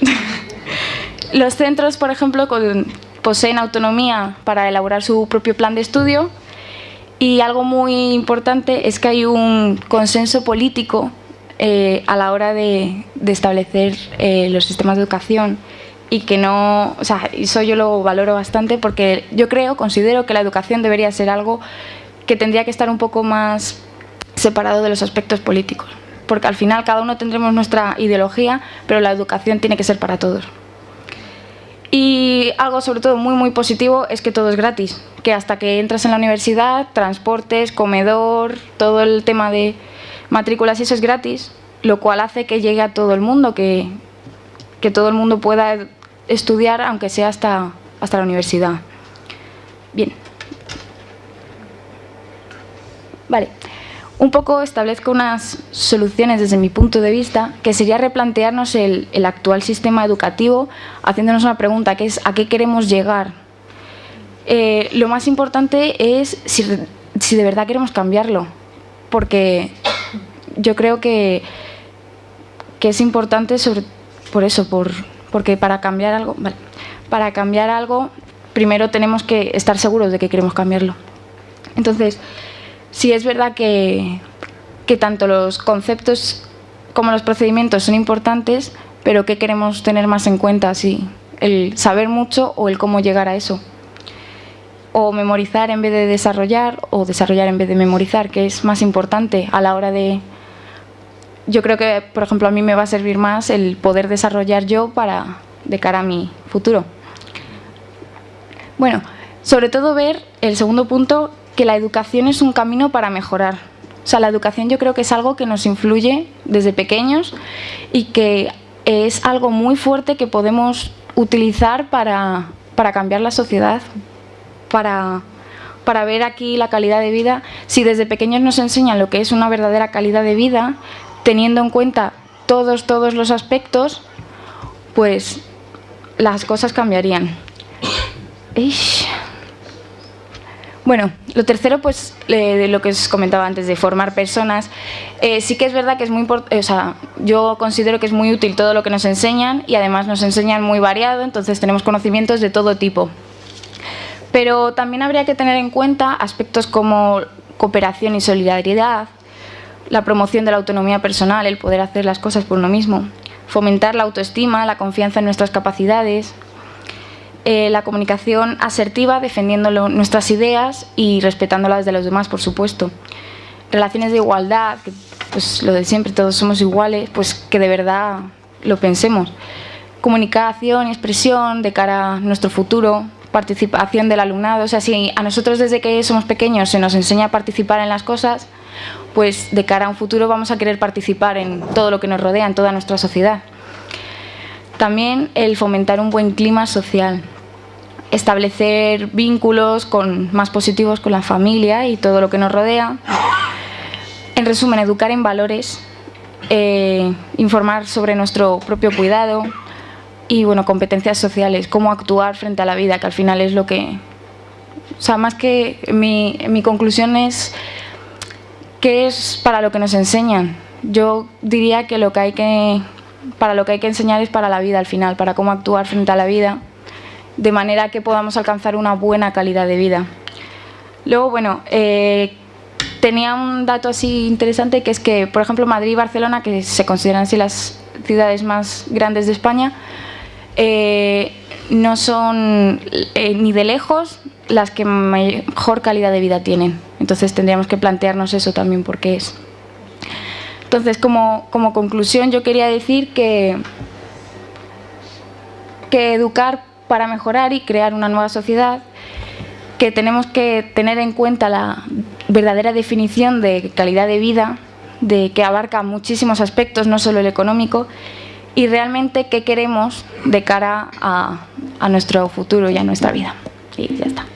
Los centros, por ejemplo, poseen autonomía para elaborar su propio plan de estudio y algo muy importante es que hay un consenso político eh, a la hora de, establecer eh, los sistemas de educación y que no, o sea, eso yo lo valoro bastante porque yo creo, considero que la educación debería ser algo que tendría que estar un poco más separado de los aspectos políticos, porque al final cada uno tendremos nuestra ideología, pero la educación tiene que ser para todos. Y algo sobre todo muy muy positivo es que todo es gratis, que hasta que entras en la universidad, transportes, comedor, todo el tema de matrículas y eso es gratis, lo cual hace que llegue a todo el mundo, que, que todo el mundo pueda estudiar aunque sea hasta, hasta la universidad. Bien. Vale un poco establezco unas soluciones desde mi punto de vista, que sería replantearnos el, actual sistema educativo, haciéndonos una pregunta, que es ¿a qué queremos llegar? Eh, lo más importante es si, de verdad queremos cambiarlo, porque yo creo que, que es importante por eso, por, porque para cambiar algo, para cambiar algo, primero tenemos que estar seguros de que queremos cambiarlo. Entonces, sí es verdad que, tanto los conceptos como los procedimientos son importantes, pero ¿qué queremos tener más en cuenta? Si el saber mucho o el cómo llegar a eso. O memorizar en vez de desarrollar, o desarrollar en vez de memorizar, que es más importante a la hora de... Yo creo que, por ejemplo, a mí me va a servir más el poder desarrollar yo para de cara a mi futuro. Bueno, sobre todo ver el segundo punto, que la educación es un camino para mejorar. O sea, la educación yo creo que es algo que nos influye desde pequeños y que es algo muy fuerte que podemos utilizar para, cambiar la sociedad, para, para ver aquí la calidad de vida. Si desde pequeños nos enseñan lo que es una verdadera calidad de vida, teniendo en cuenta todos, todos los aspectos, pues las cosas cambiarían. Bueno, lo tercero, pues, de lo que os comentaba antes, de formar personas. Eh, sí que es verdad que es muy importante, o sea, yo considero que es muy útil todo lo que nos enseñan y además nos enseñan muy variado, entonces tenemos conocimientos de todo tipo. Pero también habría que tener en cuenta aspectos como cooperación y solidaridad, la promoción de la autonomía personal, el poder hacer las cosas por uno mismo, fomentar la autoestima, la confianza en nuestras capacidades, eh, la comunicación asertiva, defendiendo nuestras ideas y respetándolas de los demás, por supuesto. Relaciones de igualdad, que, pues lo de siempre, todos somos iguales, pues que de verdad lo pensemos. Comunicación y expresión de cara a nuestro futuro, participación del alumnado. O sea, si a nosotros desde que somos pequeños se nos enseña a participar en las cosas, pues de cara a un futuro vamos a querer participar en todo lo que nos rodea, en toda nuestra sociedad. También el fomentar un buen clima social, establecer vínculos con, más positivos con la familia y todo lo que nos rodea. En resumen, educar en valores, eh, informar sobre nuestro propio cuidado y bueno, competencias sociales, cómo actuar frente a la vida, que al final es lo que... O sea, más que mi, mi conclusión es ¿qué es para lo que nos enseñan? Yo diría que lo que hay que para lo que hay que enseñar es para la vida al final, para cómo actuar frente a la vida, de manera que podamos alcanzar una buena calidad de vida. Luego, bueno, eh, tenía un dato así interesante que es que, por ejemplo, Madrid y Barcelona, que se consideran así las ciudades más grandes de España, eh, no son eh, ni de lejos las que mejor calidad de vida tienen. Entonces tendríamos que plantearnos eso también porque es. Entonces, como, como conclusión, yo quería decir que, que educar para mejorar y crear una nueva sociedad, que tenemos que tener en cuenta la verdadera definición de calidad de vida, de que abarca muchísimos aspectos, no solo el económico, y realmente qué queremos de cara a, a nuestro futuro y a nuestra vida. Y ya está.